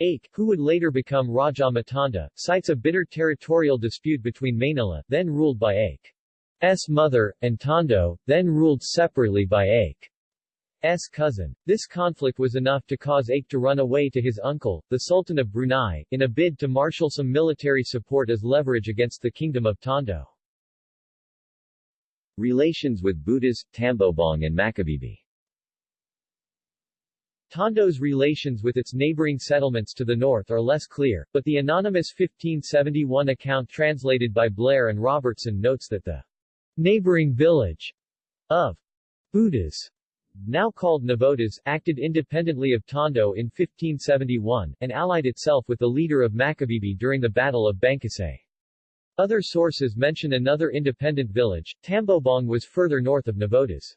Ache, who would later become Raja Matanda, cites a bitter territorial dispute between Manila, then ruled by Ache's mother, and Tondo, then ruled separately by Ache. S. cousin. This conflict was enough to cause Ache to run away to his uncle, the Sultan of Brunei, in a bid to marshal some military support as leverage against the Kingdom of Tondo. Relations with Budas, Tambobong and Macabebe Tondo's relations with its neighboring settlements to the north are less clear, but the anonymous 1571 account translated by Blair and Robertson notes that the neighboring village of Budas now called Navotas, acted independently of Tondo in 1571, and allied itself with the leader of Macabebe during the Battle of Bangkusay. Other sources mention another independent village, Tambobong was further north of Navotas.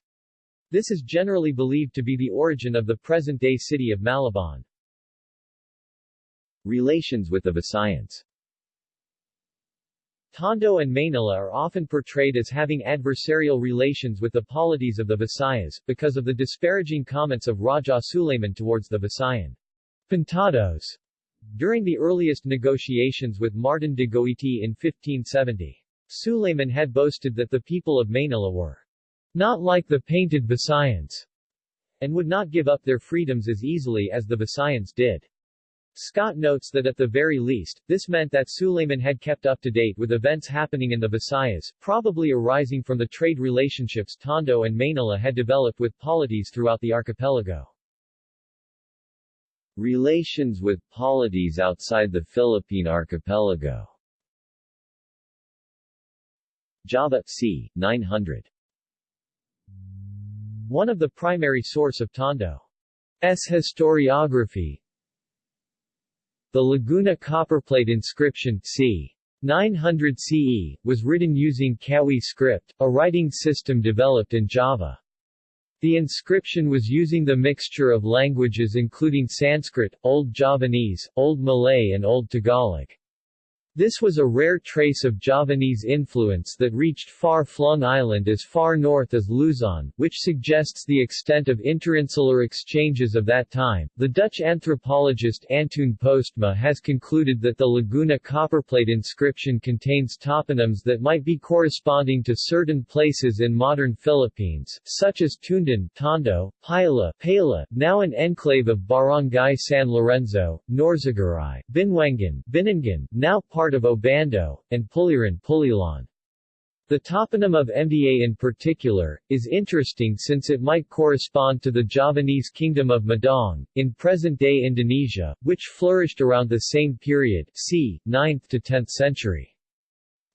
This is generally believed to be the origin of the present-day city of Malabon. Relations with the Visayans Tondo and Manila are often portrayed as having adversarial relations with the polities of the Visayas, because of the disparaging comments of Raja Suleiman towards the Visayan Pintados during the earliest negotiations with Martin de Goiti in 1570. Suleiman had boasted that the people of Manila were not like the painted Visayans, and would not give up their freedoms as easily as the Visayans did. Scott notes that at the very least, this meant that Suleiman had kept up to date with events happening in the Visayas, probably arising from the trade relationships Tondo and Manila had developed with polities throughout the archipelago. Relations with polities outside the Philippine archipelago Java, c. 900 one of the primary source of Tondo's historiography. The Laguna copperplate inscription c. 900 CE, was written using Kawi script, a writing system developed in Java. The inscription was using the mixture of languages including Sanskrit, Old Javanese, Old Malay and Old Tagalog. This was a rare trace of Javanese influence that reached far-flung island as far north as Luzon, which suggests the extent of interinsular exchanges of that time. The Dutch anthropologist Antoon Postma has concluded that the Laguna copperplate inscription contains toponyms that might be corresponding to certain places in modern Philippines, such as Tundan, Tondo, Pila, Paila, now an enclave of Barangay San Lorenzo, Norzagaray, Binwangan, Binangan, now part part of Obando, and Puliran Pulilan. The toponym of MDA in particular, is interesting since it might correspond to the Javanese kingdom of Medang, in present-day Indonesia, which flourished around the same period c. 9th to 10th century.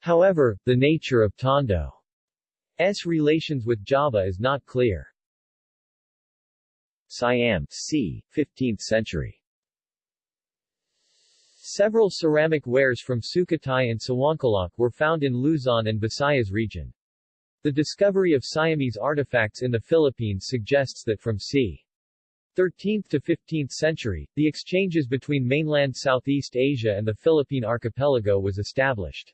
However, the nature of Tondo's relations with Java is not clear. Siam c. 15th century Several ceramic wares from Sukhothai and Sawankalok were found in Luzon and Visayas region. The discovery of Siamese artifacts in the Philippines suggests that from c. 13th to 15th century, the exchanges between mainland Southeast Asia and the Philippine archipelago was established.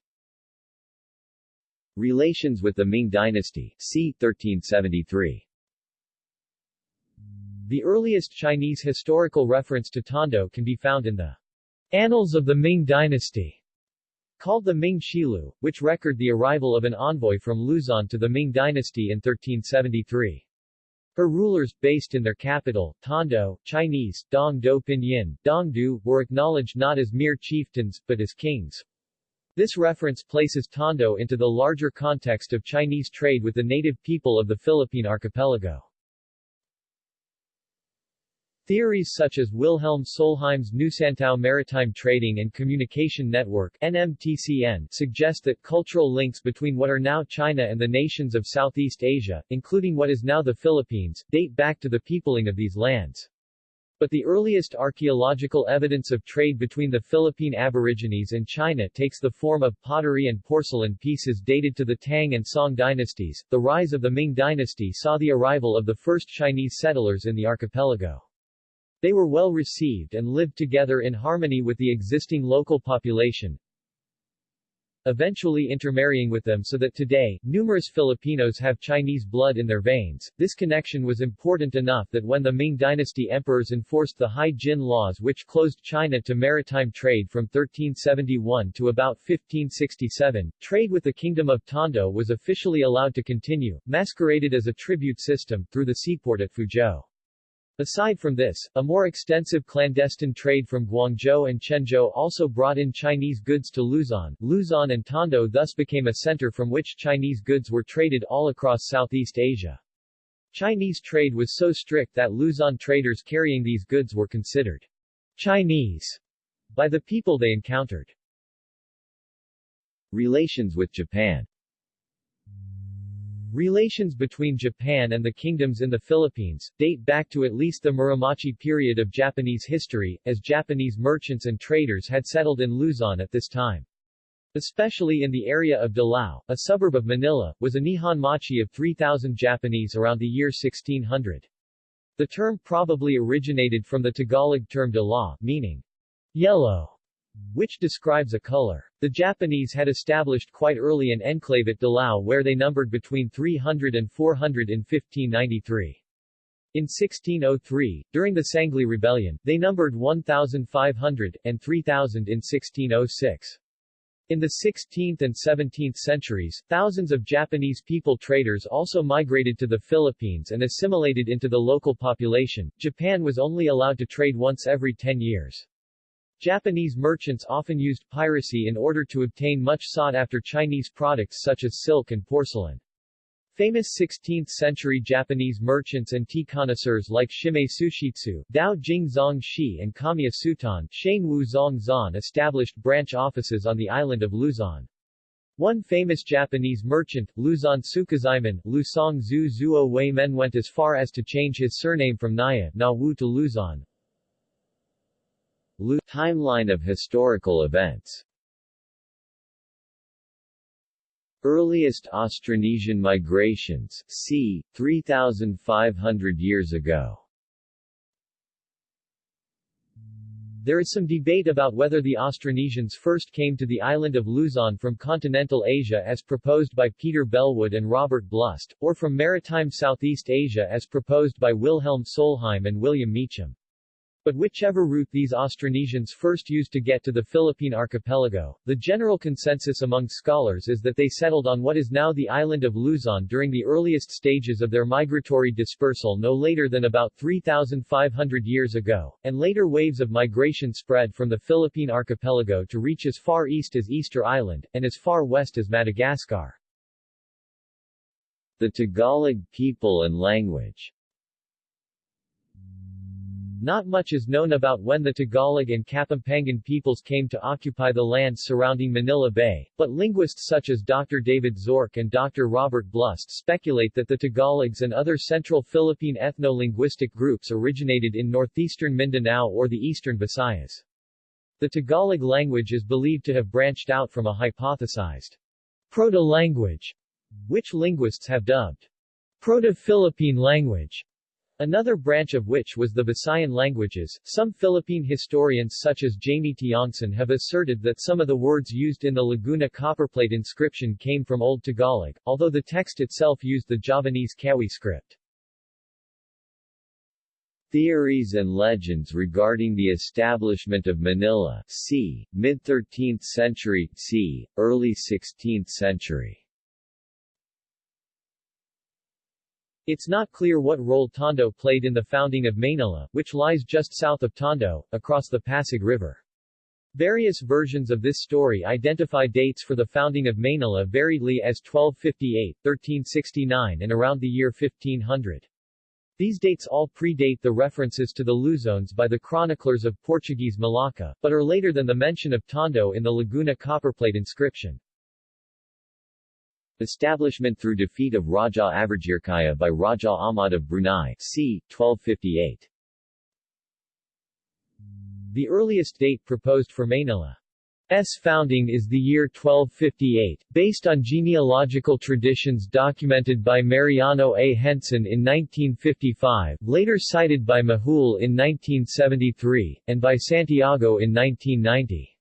Relations with the Ming dynasty, c. 1373 The earliest Chinese historical reference to Tondo can be found in the Annals of the Ming Dynasty, called the Ming Shilu, which record the arrival of an envoy from Luzon to the Ming Dynasty in 1373. Her rulers, based in their capital, Tondo, Chinese, Dong Do Pinyin, Dong Du, were acknowledged not as mere chieftains, but as kings. This reference places Tondo into the larger context of Chinese trade with the native people of the Philippine archipelago. Theories such as Wilhelm Solheim's Nusantao Maritime Trading and Communication Network NMTCN suggest that cultural links between what are now China and the nations of Southeast Asia, including what is now the Philippines, date back to the peopling of these lands. But the earliest archaeological evidence of trade between the Philippine Aborigines and China takes the form of pottery and porcelain pieces dated to the Tang and Song dynasties. The rise of the Ming dynasty saw the arrival of the first Chinese settlers in the archipelago. They were well received and lived together in harmony with the existing local population, eventually intermarrying with them so that today, numerous Filipinos have Chinese blood in their veins. This connection was important enough that when the Ming dynasty emperors enforced the Hai Jin laws which closed China to maritime trade from 1371 to about 1567, trade with the Kingdom of Tondo was officially allowed to continue, masqueraded as a tribute system, through the seaport at Fuzhou. Aside from this, a more extensive clandestine trade from Guangzhou and Quanzhou also brought in Chinese goods to Luzon. Luzon and Tondo thus became a center from which Chinese goods were traded all across Southeast Asia. Chinese trade was so strict that Luzon traders carrying these goods were considered Chinese by the people they encountered. Relations with Japan Relations between Japan and the kingdoms in the Philippines, date back to at least the Muromachi period of Japanese history, as Japanese merchants and traders had settled in Luzon at this time. Especially in the area of Dilao, a suburb of Manila, was a Nihon Machi of 3,000 Japanese around the year 1600. The term probably originated from the Tagalog term Dila, meaning yellow, which describes a color. The Japanese had established quite early an enclave at Dilao where they numbered between 300 and 400 in 1593. In 1603, during the Sangley Rebellion, they numbered 1,500, and 3,000 in 1606. In the 16th and 17th centuries, thousands of Japanese people traders also migrated to the Philippines and assimilated into the local population. Japan was only allowed to trade once every 10 years. Japanese merchants often used piracy in order to obtain much sought-after Chinese products such as silk and porcelain. Famous 16th-century Japanese merchants and tea connoisseurs like Shimei Sushitsu, Dao Jing Zong Shi and Kamiya Sutan Shang Wu Zong Zan established branch offices on the island of Luzon. One famous Japanese merchant, Luzon Sukezaemon, Lusong Zhu Zuo Wei Men went as far as to change his surname from Naya, Na Wu to Luzon. Lu Timeline of historical events Earliest Austronesian migrations, c. 3,500 years ago There is some debate about whether the Austronesians first came to the island of Luzon from continental Asia as proposed by Peter Bellwood and Robert Blust, or from maritime Southeast Asia as proposed by Wilhelm Solheim and William Meacham. But whichever route these Austronesians first used to get to the Philippine archipelago, the general consensus among scholars is that they settled on what is now the island of Luzon during the earliest stages of their migratory dispersal no later than about 3,500 years ago, and later waves of migration spread from the Philippine archipelago to reach as far east as Easter Island, and as far west as Madagascar. The Tagalog people and language not much is known about when the Tagalog and Kapampangan peoples came to occupy the lands surrounding Manila Bay, but linguists such as Dr. David Zorc and Dr. Robert Blust speculate that the Tagalogs and other central Philippine ethno-linguistic groups originated in northeastern Mindanao or the eastern Visayas. The Tagalog language is believed to have branched out from a hypothesized proto-language, which linguists have dubbed Proto-Philippine language. Another branch of which was the Visayan languages. Some Philippine historians such as Jaime Tiongson have asserted that some of the words used in the Laguna copperplate inscription came from Old Tagalog, although the text itself used the Javanese Kawi script. Theories and legends regarding the establishment of Manila c. mid-13th century, c. early 16th century It's not clear what role Tondo played in the founding of Manila, which lies just south of Tondo, across the Pasig River. Various versions of this story identify dates for the founding of Manila variedly as 1258, 1369 and around the year 1500. These dates all predate the references to the Luzones by the chroniclers of Portuguese Malacca, but are later than the mention of Tondo in the Laguna copperplate inscription. Establishment through defeat of Raja Avirjirkaya by Raja Ahmad of Brunei, c. 1258. The earliest date proposed for Manila's founding is the year 1258, based on genealogical traditions documented by Mariano A. Henson in 1955, later cited by Majul in 1973, and by Santiago in 1990.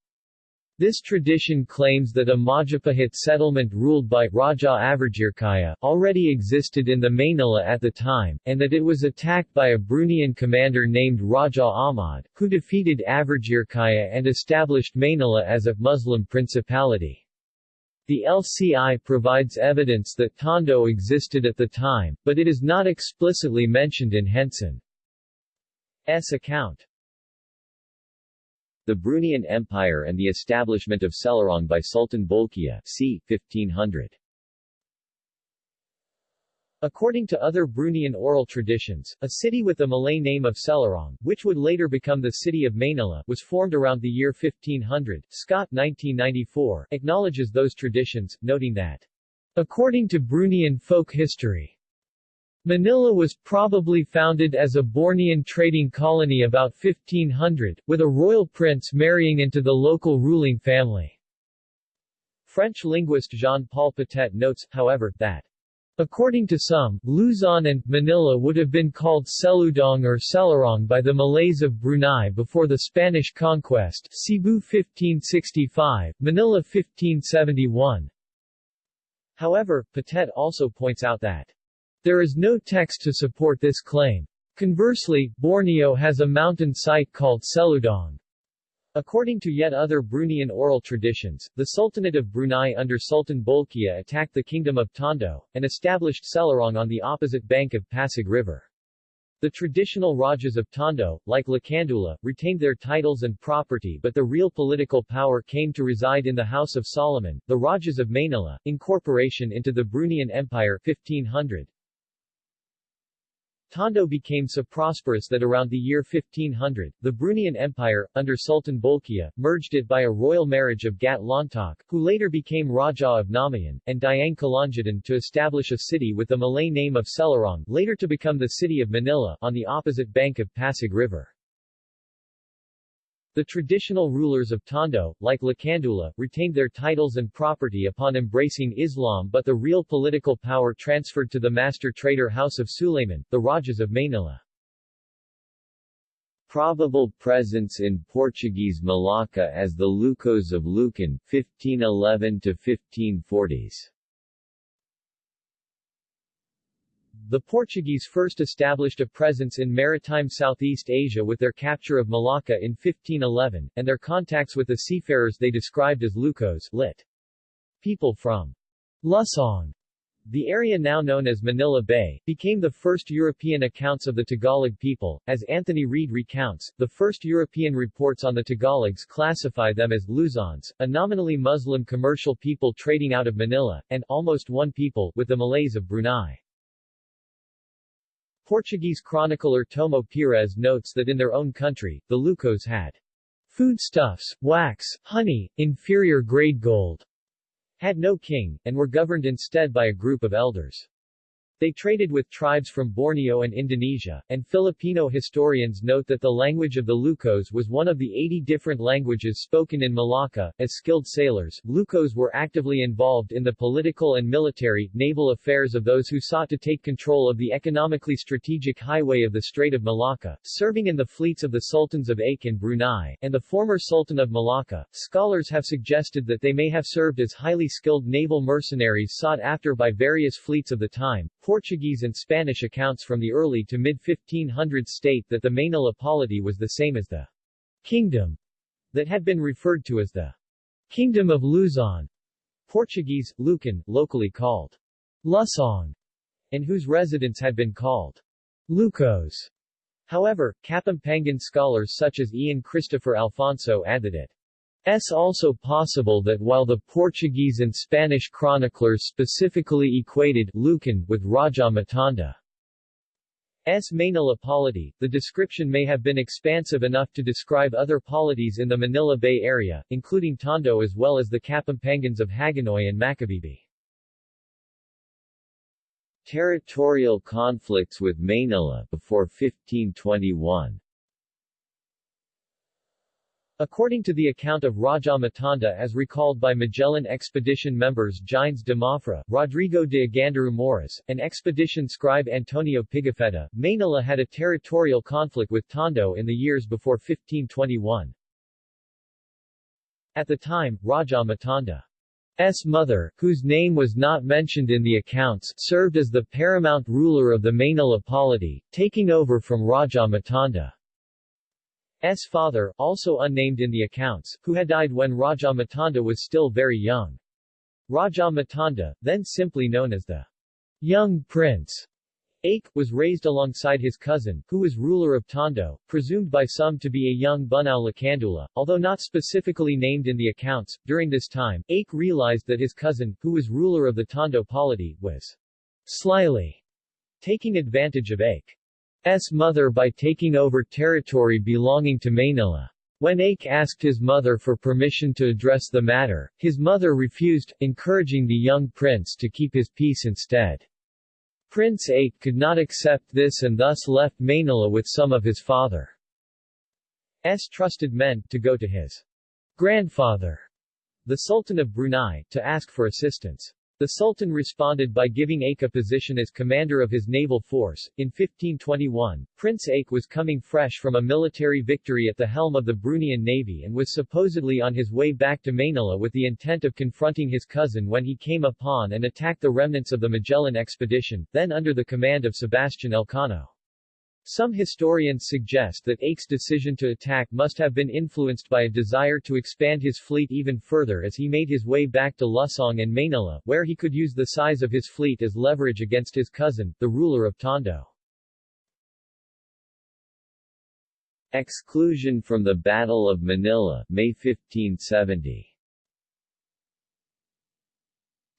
This tradition claims that a Majapahit settlement ruled by Raja Avirjirkaya already existed in the Manila at the time, and that it was attacked by a Bruneian commander named Raja Ahmad, who defeated Avirjirkaya and established Manila as a Muslim principality. The LCI provides evidence that Tondo existed at the time, but it is not explicitly mentioned in Henson's account. The Bruneian Empire and the establishment of Selurong by Sultan Bolkiah c. 1500. According to other Bruneian oral traditions, a city with the Malay name of Selurong, which would later become the city of Manila, was formed around the year 1500. Scott 1994 acknowledges those traditions, noting that, according to Bruneian folk history, Manila was probably founded as a Bornean trading colony about 1500, with a royal prince marrying into the local ruling family. French linguist Jean-Paul Potet notes, however, that According to some, Luzon and Manila would have been called Seludong or Selurong by the Malays of Brunei before the Spanish conquest Cebu 1565, Manila 1571. However, Potet also points out that there is no text to support this claim. Conversely, Borneo has a mountain site called Seludong. According to yet other Bruneian oral traditions, the Sultanate of Brunei under Sultan Bolkiah attacked the Kingdom of Tondo, and established Selurong on the opposite bank of Pasig River. The traditional Rajas of Tondo, like Lakandula, retained their titles and property but the real political power came to reside in the House of Solomon, the Rajas of Manila, incorporation into the Bruneian Empire 1500. Tondo became so prosperous that around the year 1500, the Bruneian Empire, under Sultan Bolkiah, merged it by a royal marriage of Gat Lontok, who later became Raja of Namayan, and Dayang Kalangitan to establish a city with the Malay name of Selurong, later to become the city of Manila, on the opposite bank of Pasig River. The traditional rulers of Tondo, like Lakandula, retained their titles and property upon embracing Islam but the real political power transferred to the master trader House of Sulayman, the Rajas of Manila. Probable presence in Portuguese Malacca as the Lucos of Lucan, 1511 to 1540s. The Portuguese first established a presence in maritime Southeast Asia with their capture of Malacca in 1511, and their contacts with the seafarers they described as Lucos lit. People from Lusong, the area now known as Manila Bay, became the first European accounts of the Tagalog people. As Anthony Reid recounts, the first European reports on the Tagalogs classify them as Luzons, a nominally Muslim commercial people trading out of Manila, and almost one people with the Malays of Brunei. Portuguese chronicler Tomé Pires notes that in their own country, the Lucos had foodstuffs, wax, honey, inferior grade gold, had no king, and were governed instead by a group of elders. They traded with tribes from Borneo and Indonesia, and Filipino historians note that the language of the Lucos was one of the 80 different languages spoken in Malacca. As skilled sailors, Lucos were actively involved in the political and military, naval affairs of those who sought to take control of the economically strategic highway of the Strait of Malacca, serving in the fleets of the sultans of and Brunei, and the former Sultan of Malacca. Scholars have suggested that they may have served as highly skilled naval mercenaries sought after by various fleets of the time, Portuguese and Spanish accounts from the early to mid-1500s state that the Manila polity was the same as the kingdom that had been referred to as the Kingdom of Luzon, Portuguese, Lucan, locally called Lusong, and whose residents had been called Lucos. However, Kapampangan scholars such as Ian Christopher Alfonso add that it S also possible that while the Portuguese and Spanish chroniclers specifically equated Lucan with Raja Matanda S. Manila polity, the description may have been expansive enough to describe other polities in the Manila Bay Area, including Tondo as well as the Kapampangans of Hagonoy and Macabebe. Territorial conflicts with Manila before 1521 According to the account of Raja Matanda as recalled by Magellan expedition members Gines de Mafra, Rodrigo de Agandaru Moras, and expedition scribe Antonio Pigafetta, Manila had a territorial conflict with Tondo in the years before 1521. At the time, Raja Matanda's mother, whose name was not mentioned in the accounts, served as the paramount ruler of the Manila polity, taking over from Raja Matanda. S. father, also unnamed in the accounts, who had died when Raja Matanda was still very young. Raja Matanda, then simply known as the young prince, Ache, was raised alongside his cousin, who was ruler of Tondo, presumed by some to be a young Bunao Lakandula, although not specifically named in the accounts. During this time, Ache realized that his cousin, who was ruler of the Tondo polity, was slyly taking advantage of Ache. S mother by taking over territory belonging to Manila. When Ache asked his mother for permission to address the matter, his mother refused, encouraging the young prince to keep his peace instead. Prince Ache could not accept this and thus left Manila with some of his father's trusted men, to go to his grandfather, the Sultan of Brunei, to ask for assistance. The Sultan responded by giving Ache a position as commander of his naval force. In 1521, Prince Ache was coming fresh from a military victory at the helm of the Bruneian navy and was supposedly on his way back to Manila with the intent of confronting his cousin when he came upon and attacked the remnants of the Magellan expedition, then under the command of Sebastian Elcano. Some historians suggest that Ache's decision to attack must have been influenced by a desire to expand his fleet even further as he made his way back to Lusong and Manila, where he could use the size of his fleet as leverage against his cousin, the ruler of Tondo. Exclusion from the Battle of Manila, May 1570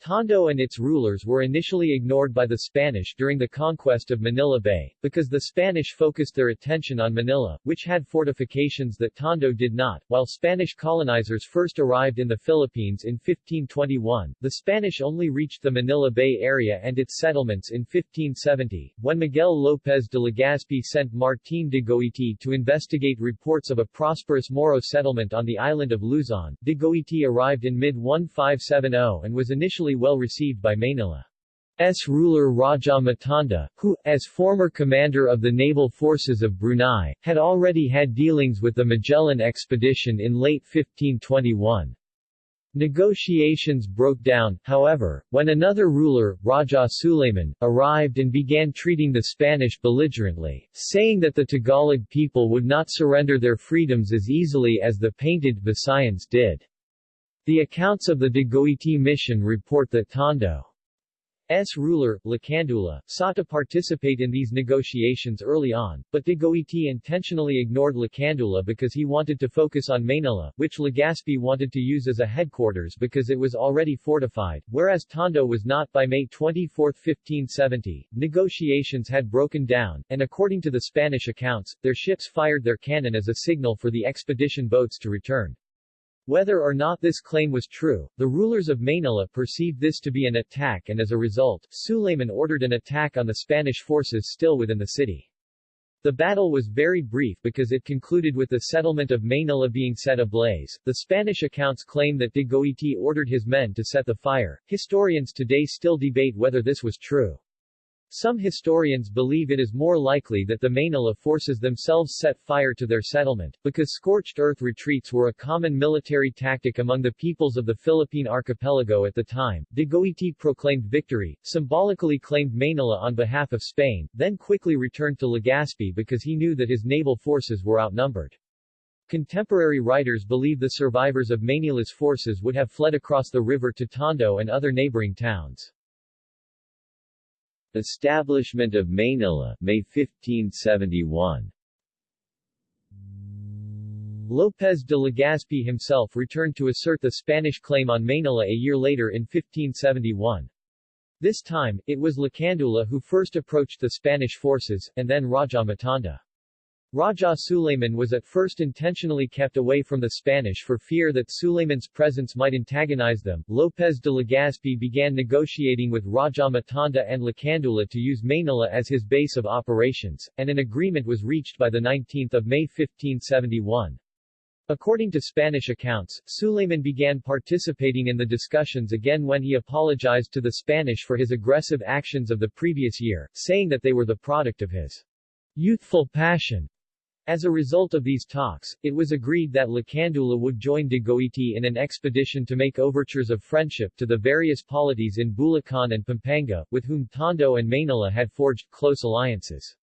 Tondo and its rulers were initially ignored by the Spanish during the conquest of Manila Bay, because the Spanish focused their attention on Manila, which had fortifications that Tondo did not. While Spanish colonizers first arrived in the Philippines in 1521, the Spanish only reached the Manila Bay area and its settlements in 1570, when Miguel López de Legazpi sent Martín de Goiti to investigate reports of a prosperous Moro settlement on the island of Luzon. De Goiti arrived in mid-1570 and was initially well received by Manila's ruler Raja Matanda, who, as former commander of the naval forces of Brunei, had already had dealings with the Magellan expedition in late 1521. Negotiations broke down, however, when another ruler, Raja Suleiman, arrived and began treating the Spanish belligerently, saying that the Tagalog people would not surrender their freedoms as easily as the painted Visayans did. The accounts of the de Goiti mission report that Tondo S. ruler, Lacandula, sought to participate in these negotiations early on, but de Goiti intentionally ignored Lacandula because he wanted to focus on Manila, which Legazpi wanted to use as a headquarters because it was already fortified, whereas Tondo was not. By May 24, 1570, negotiations had broken down, and according to the Spanish accounts, their ships fired their cannon as a signal for the expedition boats to return. Whether or not this claim was true, the rulers of Manila perceived this to be an attack and as a result, Suleiman ordered an attack on the Spanish forces still within the city. The battle was very brief because it concluded with the settlement of Manila being set ablaze. The Spanish accounts claim that de Goiti ordered his men to set the fire. Historians today still debate whether this was true. Some historians believe it is more likely that the Manila forces themselves set fire to their settlement, because scorched earth retreats were a common military tactic among the peoples of the Philippine archipelago at the time. De Goiti proclaimed victory, symbolically claimed Manila on behalf of Spain, then quickly returned to Legazpi because he knew that his naval forces were outnumbered. Contemporary writers believe the survivors of Manila's forces would have fled across the river to Tondo and other neighboring towns. Establishment of Manila, May 1571 López de Legazpi himself returned to assert the Spanish claim on Manila a year later in 1571. This time, it was Lacandula who first approached the Spanish forces, and then Raja Matanda. Raja Suleiman was at first intentionally kept away from the Spanish for fear that Suleiman's presence might antagonize them. López de Legazpi began negotiating with Raja Matanda and Lacandula to use Manila as his base of operations, and an agreement was reached by 19 May 1571. According to Spanish accounts, Suleiman began participating in the discussions again when he apologized to the Spanish for his aggressive actions of the previous year, saying that they were the product of his youthful passion as a result of these talks, it was agreed that Lacandula would join de Goiti in an expedition to make overtures of friendship to the various polities in Bulacan and Pampanga, with whom Tondo and Manila had forged close alliances.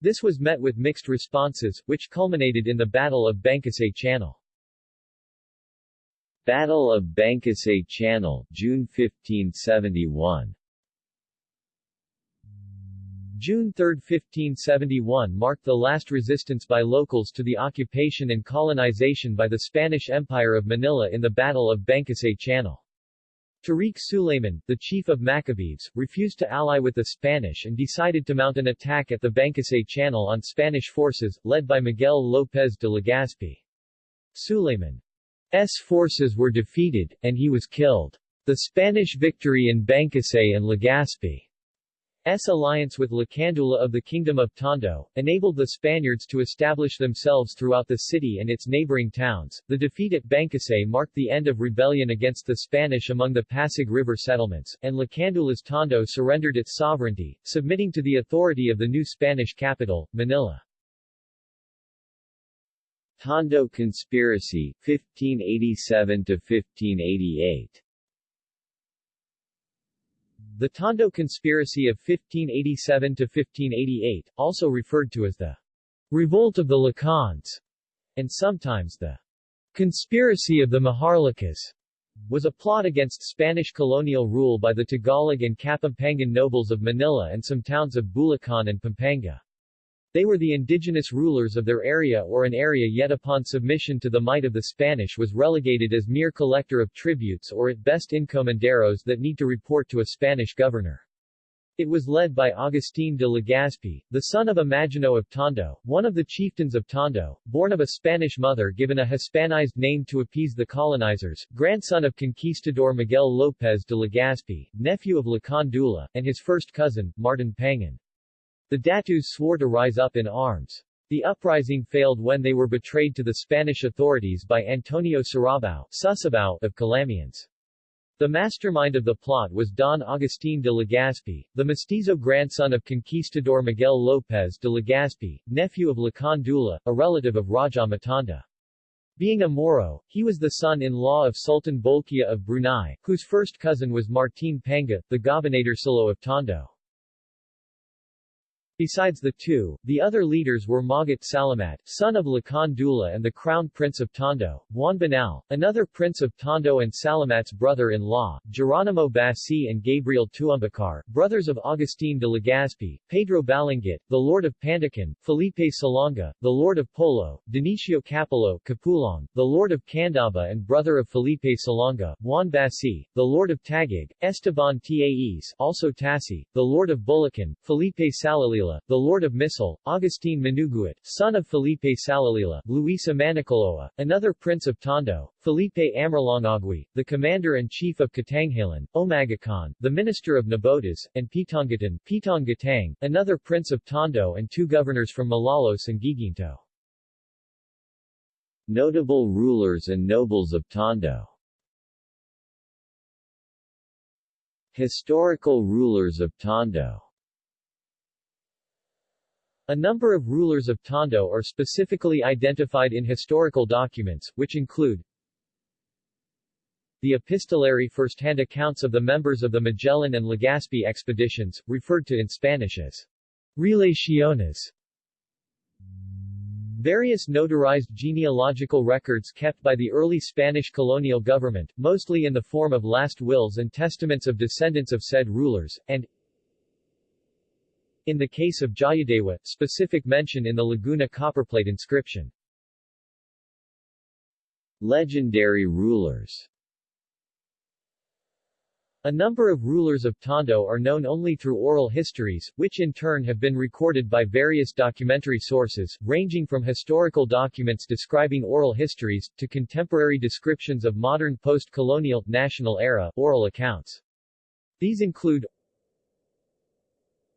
This was met with mixed responses, which culminated in the Battle of Bangkusay Channel. Battle of Bangkusay Channel, June 1571 June 3, 1571 marked the last resistance by locals to the occupation and colonization by the Spanish Empire of Manila in the Battle of Bangkusay Channel. Tariq Suleiman, the chief of Macabebes, refused to ally with the Spanish and decided to mount an attack at the Bangkusay Channel on Spanish forces, led by Miguel López de Legazpi. Suleiman's forces were defeated, and he was killed. The Spanish victory in Bangkusay and Legazpi S. alliance with Lacandula of the Kingdom of Tondo, enabled the Spaniards to establish themselves throughout the city and its neighboring towns. The defeat at Bangkusay marked the end of rebellion against the Spanish among the Pasig River settlements, and Lacandula's Tondo surrendered its sovereignty, submitting to the authority of the new Spanish capital, Manila. Tondo Conspiracy, 1587–1588 the Tondo Conspiracy of 1587-1588, also referred to as the Revolt of the Lakans, and sometimes the Conspiracy of the Maharlikas, was a plot against Spanish colonial rule by the Tagalog and Kapampangan nobles of Manila and some towns of Bulacan and Pampanga. They were the indigenous rulers of their area or an area yet upon submission to the might of the Spanish was relegated as mere collector of tributes or at best encomenderos that need to report to a Spanish governor. It was led by Agustín de Legazpi, the son of Imagino of Tondo, one of the chieftains of Tondo, born of a Spanish mother given a Hispanized name to appease the colonizers, grandson of conquistador Miguel López de Legazpi, nephew of Lakan Dula, and his first cousin, Martin Pangan. The Datus swore to rise up in arms. The uprising failed when they were betrayed to the Spanish authorities by Antonio Sarabao, of Calamians. The mastermind of the plot was Don Agustín de Legazpi, the mestizo grandson of conquistador Miguel López de Legazpi, nephew of Lakan Dula, a relative of Raja Matanda. Being a Moro, he was the son-in-law of Sultan Bolkiah of Brunei, whose first cousin was Martín Panga, the Gobernadorcillo of Tondo. Besides the two, the other leaders were Magat Salamat, son of Lakan Dula and the Crown Prince of Tondo, Juan Banal, another prince of Tondo and Salamat's brother-in-law, Geronimo Bassi and Gabriel Tuumbacar, brothers of Agustín de Legazpi, Pedro Balangit, the Lord of Pandacan, Felipe Salonga, the Lord of Polo, Dionisio Capolo Capulong, the Lord of Candaba and brother of Felipe Salonga, Juan Basi, the Lord of Taguig, Esteban Taes also Tassi, the Lord of Bulacan, Felipe Salalila, the Lord of Misol, Augustine Manuguit, son of Felipe Salalila, Luisa Manicoloa, another prince of Tondo, Felipe Amarlongagui, the commander-in-chief of Katanghalan, Omagakan, the minister of Nabotas, and Pitongatan, Pitong another prince of Tondo and two governors from Malolos and Guiguinto. Notable rulers and nobles of Tondo Historical rulers of Tondo a number of rulers of Tondo are specifically identified in historical documents, which include the epistolary first-hand accounts of the members of the Magellan and Legazpi expeditions, referred to in Spanish as Relaciones. Various notarized genealogical records kept by the early Spanish colonial government, mostly in the form of last wills and testaments of descendants of said rulers, and in the case of Jayadewa, specific mention in the Laguna copperplate inscription. Legendary rulers a number of rulers of Tondo are known only through oral histories, which in turn have been recorded by various documentary sources, ranging from historical documents describing oral histories, to contemporary descriptions of modern post-colonial, national era, oral accounts. These include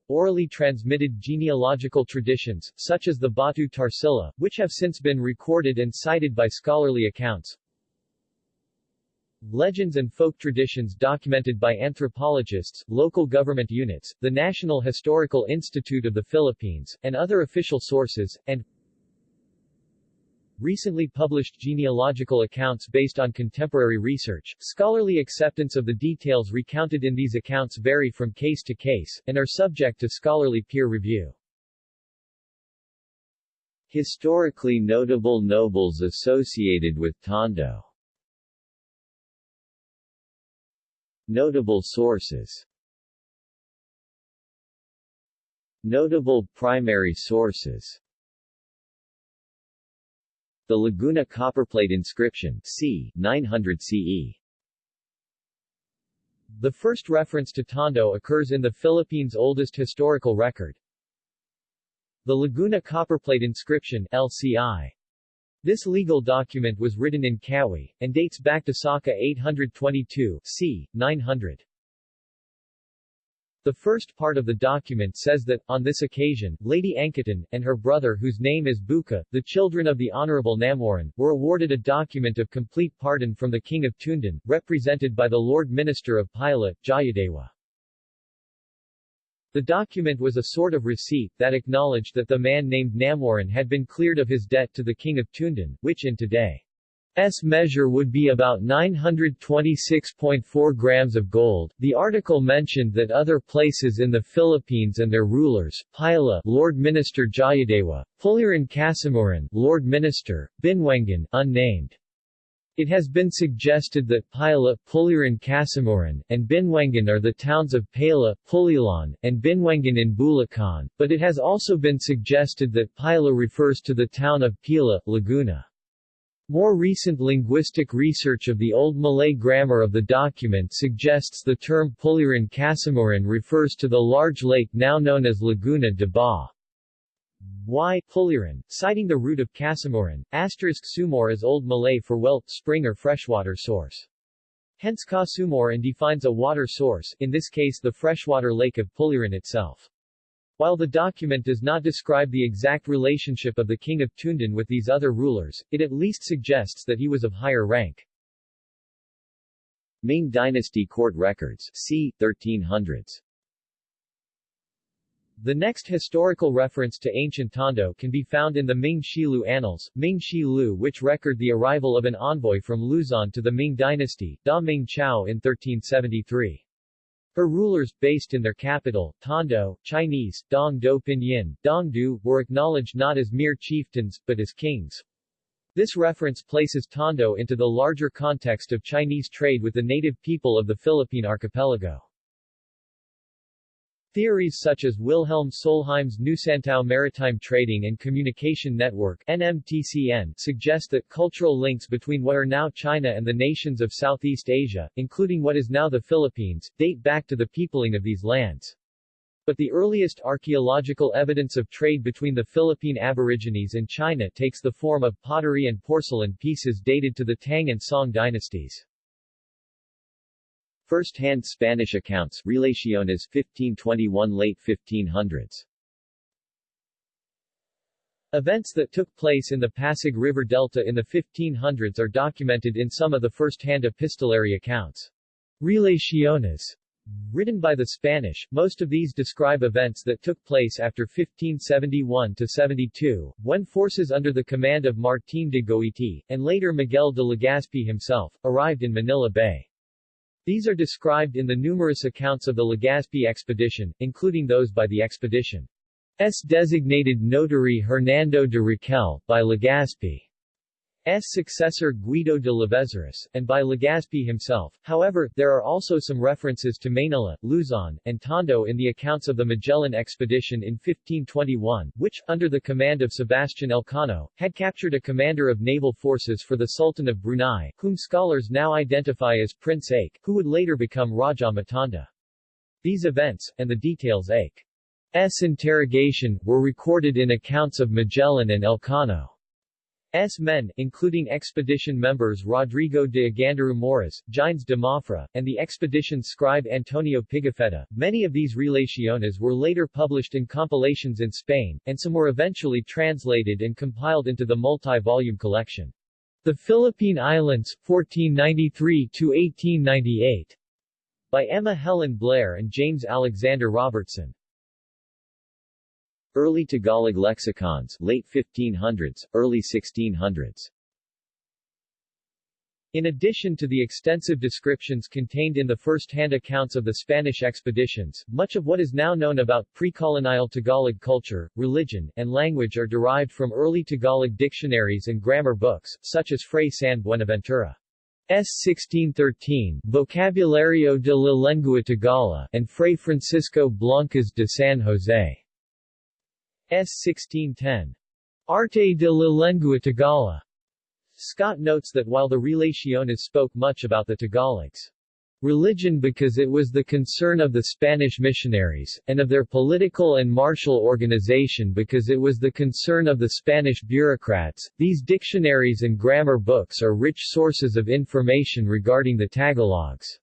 orally transmitted genealogical traditions, such as the Batu Tarsila, which have since been recorded and cited by scholarly accounts. Legends and folk traditions documented by anthropologists, local government units, the National Historical Institute of the Philippines, and other official sources, and recently published genealogical accounts based on contemporary research. Scholarly acceptance of the details recounted in these accounts vary from case to case, and are subject to scholarly peer review. Historically notable nobles associated with Tondo Notable sources Notable primary sources the Laguna copperplate inscription c. 900 CE. The first reference to Tondo occurs in the Philippines' oldest historical record. The Laguna copperplate inscription LCI. This legal document was written in Kawi, and dates back to Saka 822 c. 900. The first part of the document says that, on this occasion, Lady Angkatan, and her brother whose name is Buka, the children of the Honorable Namoran, were awarded a document of complete pardon from the King of Tundan, represented by the Lord Minister of Pila, Jayadewa. The document was a sort of receipt that acknowledged that the man named Namoran had been cleared of his debt to the King of Tundan, which in today S measure would be about 926.4 grams of gold. The article mentioned that other places in the Philippines and their rulers, Pila, Lord Minister Jayadewa, Puliran Kasimuran, Lord Minister, Binwangan, unnamed, It has been suggested that Pila, Puliran Kasimoran, and Binwangan are the towns of Pala, Pulilan, and Binwangan in Bulacan, but it has also been suggested that Pila refers to the town of Pila, Laguna. More recent linguistic research of the Old Malay grammar of the document suggests the term Puliran Kasimoran refers to the large lake now known as Laguna de Ba. Y. Puliran, citing the root of Kasimoran, asterisk sumor is Old Malay for well, spring or freshwater source. Hence ka and defines a water source, in this case the freshwater lake of Puliran itself. While the document does not describe the exact relationship of the king of Toondan with these other rulers, it at least suggests that he was of higher rank. Ming Dynasty court records c. 1300s The next historical reference to ancient Tondo can be found in the Ming Shilu Annals, Ming Shilu which record the arrival of an envoy from Luzon to the Ming dynasty, Da Ming Chao in 1373. Her rulers, based in their capital, Tondo, Chinese, Dong Do Pinyin, Dong Du, were acknowledged not as mere chieftains, but as kings. This reference places Tondo into the larger context of Chinese trade with the native people of the Philippine archipelago. Theories such as Wilhelm Solheim's Nusantao Maritime Trading and Communication Network NMTCN suggest that cultural links between what are now China and the nations of Southeast Asia, including what is now the Philippines, date back to the peopling of these lands. But the earliest archaeological evidence of trade between the Philippine Aborigines and China takes the form of pottery and porcelain pieces dated to the Tang and Song dynasties. First-hand Spanish accounts Relaciones 1521 late 1500s Events that took place in the Pasig River Delta in the 1500s are documented in some of the first-hand epistolary accounts. Relaciones Written by the Spanish, most of these describe events that took place after 1571-72, when forces under the command of Martín de Goiti, and later Miguel de Legazpi himself, arrived in Manila Bay. These are described in the numerous accounts of the Legazpi expedition, including those by the expedition's designated notary Hernando de Riquel, by Legazpi's successor Guido de Lavezaris, and by Legazpi himself. However, there are also some references to Manila, Luzon, and Tondo in the accounts of the Magellan expedition in 1521, which, under the command of Sebastian Elcano, had captured a commander of naval forces for the Sultan of Brunei, whom scholars now identify as Prince Ache, who would later become Raja Matanda. These events, and the details Ache's interrogation, were recorded in accounts of Magellan and Elcano. S men, including expedition members Rodrigo de Agandaru Moras, Gines de Mafra, and the expedition's scribe Antonio Pigafetta. Many of these relaciones were later published in compilations in Spain, and some were eventually translated and compiled into the multi-volume collection. The Philippine Islands, 1493-1898, by Emma Helen Blair and James Alexander Robertson. Early Tagalog lexicons, late 1500s, early 1600s. In addition to the extensive descriptions contained in the first-hand accounts of the Spanish expeditions, much of what is now known about pre-colonial Tagalog culture, religion, and language are derived from early Tagalog dictionaries and grammar books, such as Fray San Buenaventura. S. 1613, Vocabulario de la Lengua Tagala, and Fray Francisco Blancas de San Jose. S. 1610. Arte de la Lengua Tagala. Scott notes that while the Relaciones spoke much about the Tagalogs' religion because it was the concern of the Spanish missionaries, and of their political and martial organization because it was the concern of the Spanish bureaucrats, these dictionaries and grammar books are rich sources of information regarding the Tagalogs'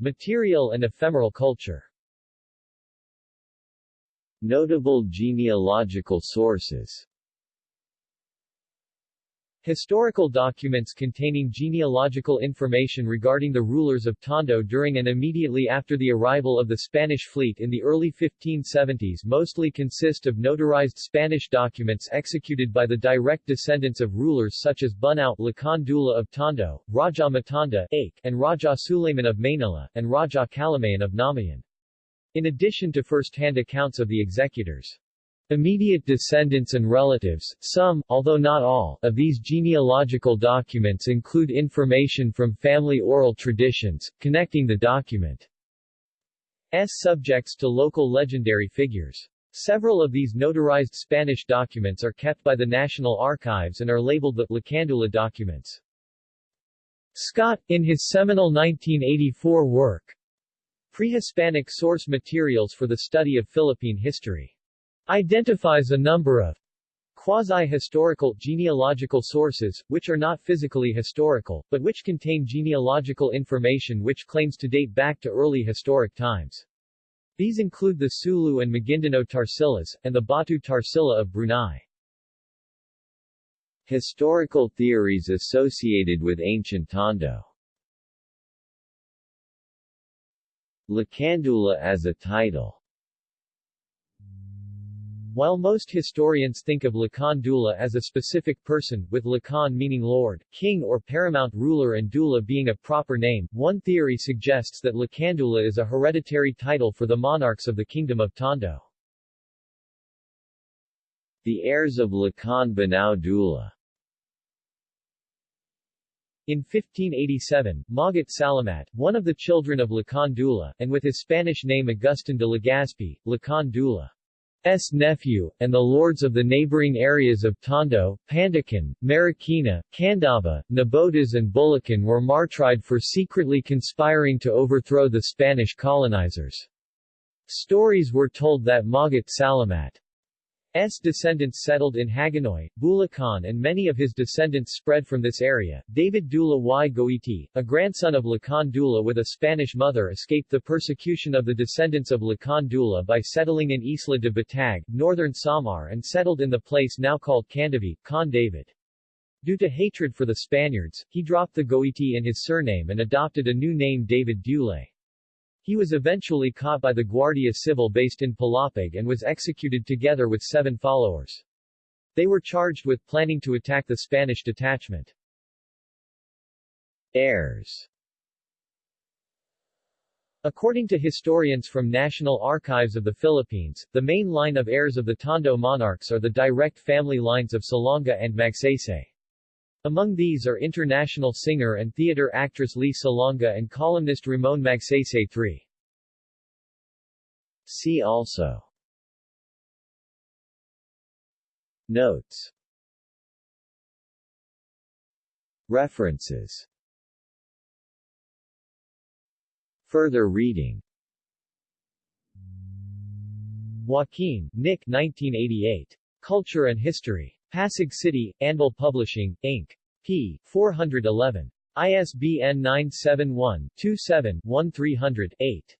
material and ephemeral culture. Notable genealogical sources Historical documents containing genealogical information regarding the rulers of Tondo during and immediately after the arrival of the Spanish fleet in the early 1570s mostly consist of notarized Spanish documents executed by the direct descendants of rulers such as Bunao Lakan Dula of Tondo, Raja Matanda and Raja Suleiman of Manila, and Raja Kalamayan of Namayan. In addition to first-hand accounts of the executors' Immediate descendants and relatives, some, although not all, of these genealogical documents include information from family oral traditions, connecting the document's subjects to local legendary figures. Several of these notarized Spanish documents are kept by the National Archives and are labeled the Lacandula documents. Scott, in his seminal 1984 work, Pre-Hispanic Source Materials for the Study of Philippine History identifies a number of quasi-historical genealogical sources, which are not physically historical, but which contain genealogical information which claims to date back to early historic times. These include the Sulu and Maguindanao Tarsilas, and the Batu Tarsila of Brunei. Historical theories associated with ancient Tondo Lacandula as a title while most historians think of Lakan Dula as a specific person, with Lakan meaning lord, king or paramount ruler and Dula being a proper name, one theory suggests that Lakandula is a hereditary title for the monarchs of the Kingdom of Tondo. The heirs of Lakan Bunao Dula in 1587, Magat Salamat, one of the children of Lakan Dula, and with his Spanish name Agustin de Legazpi, Lakan Dula, S. nephew, and the lords of the neighboring areas of Tondo, Pandacan, Marikina, Candaba, Nabotas and Bulacan were martyred for secretly conspiring to overthrow the Spanish colonizers. Stories were told that Magat Salamat S. descendants settled in Hagonoy, Bulacan and many of his descendants spread from this area. David Dula y Goiti, a grandson of Lakan Dula with a Spanish mother escaped the persecution of the descendants of Lakan Dula by settling in Isla de Batag, northern Samar and settled in the place now called Candavi, Con David. Due to hatred for the Spaniards, he dropped the Goiti in his surname and adopted a new name David Dule. He was eventually caught by the Guardia Civil based in Palapag and was executed together with seven followers. They were charged with planning to attack the Spanish detachment. Heirs According to historians from National Archives of the Philippines, the main line of heirs of the Tondo monarchs are the direct family lines of Salonga and Magsaysay. Among these are international singer and theater actress Lea Salonga and columnist Ramon Magsaysay III. See also Notes References Further reading Joaquin, Nick 1988. Culture and History. Pasig City, Anvil Publishing, Inc. p. 411. ISBN 971-27-1300-8.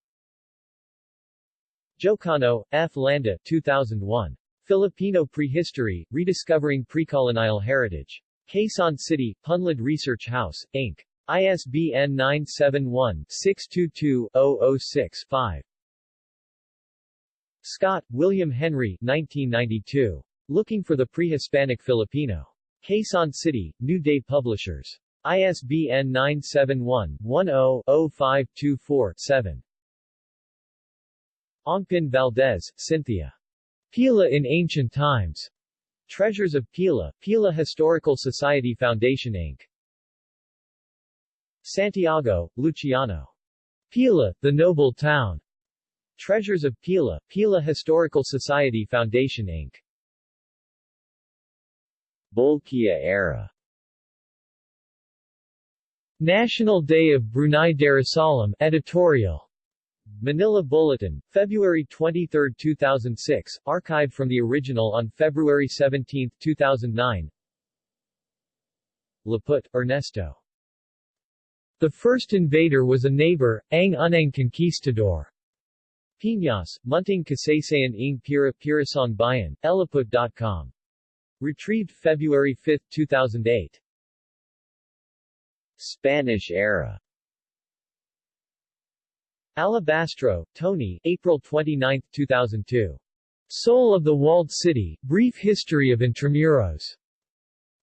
Jocano, F. Landa 2001. Filipino Prehistory, Rediscovering Precolonial Heritage. Quezon City, Punlad Research House, Inc. ISBN 971-622-006-5. Scott, William Henry 1992. Looking for the Pre-Hispanic Filipino. Quezon City, New Day Publishers. ISBN 971-10-0524-7. Ongpin Valdez, Cynthia. Pila in Ancient Times. Treasures of Pila, Pila Historical Society Foundation Inc. Santiago, Luciano. Pila, the Noble Town. Treasures of Pila, Pila Historical Society Foundation Inc. Bolkiah era National Day of Brunei Darussalam editorial Manila Bulletin, February 23, 2006, archived from the original on February 17, 2009 Laput, Ernesto. The first invader was a neighbor, Ang Unang Conquistador. Piñas, Munting Kasaysayan ng Pira Pirasong Bayan, Elaput.com. Retrieved February 5, 2008. Spanish era Alabastro, Tony, April 29, 2002. Soul of the Walled City, Brief History of Intramuros.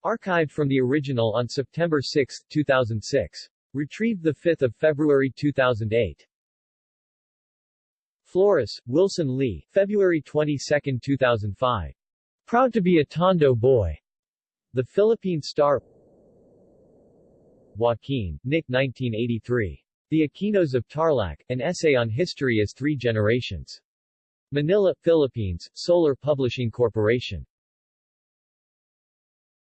Archived from the original on September 6, 2006. Retrieved 5 February 2008. Flores, Wilson Lee, February 22, 2005. Proud to be a Tondo boy. The Philippine Star Joaquin, Nick 1983. The Aquinos of Tarlac, an essay on history as three generations. Manila, Philippines, Solar Publishing Corporation.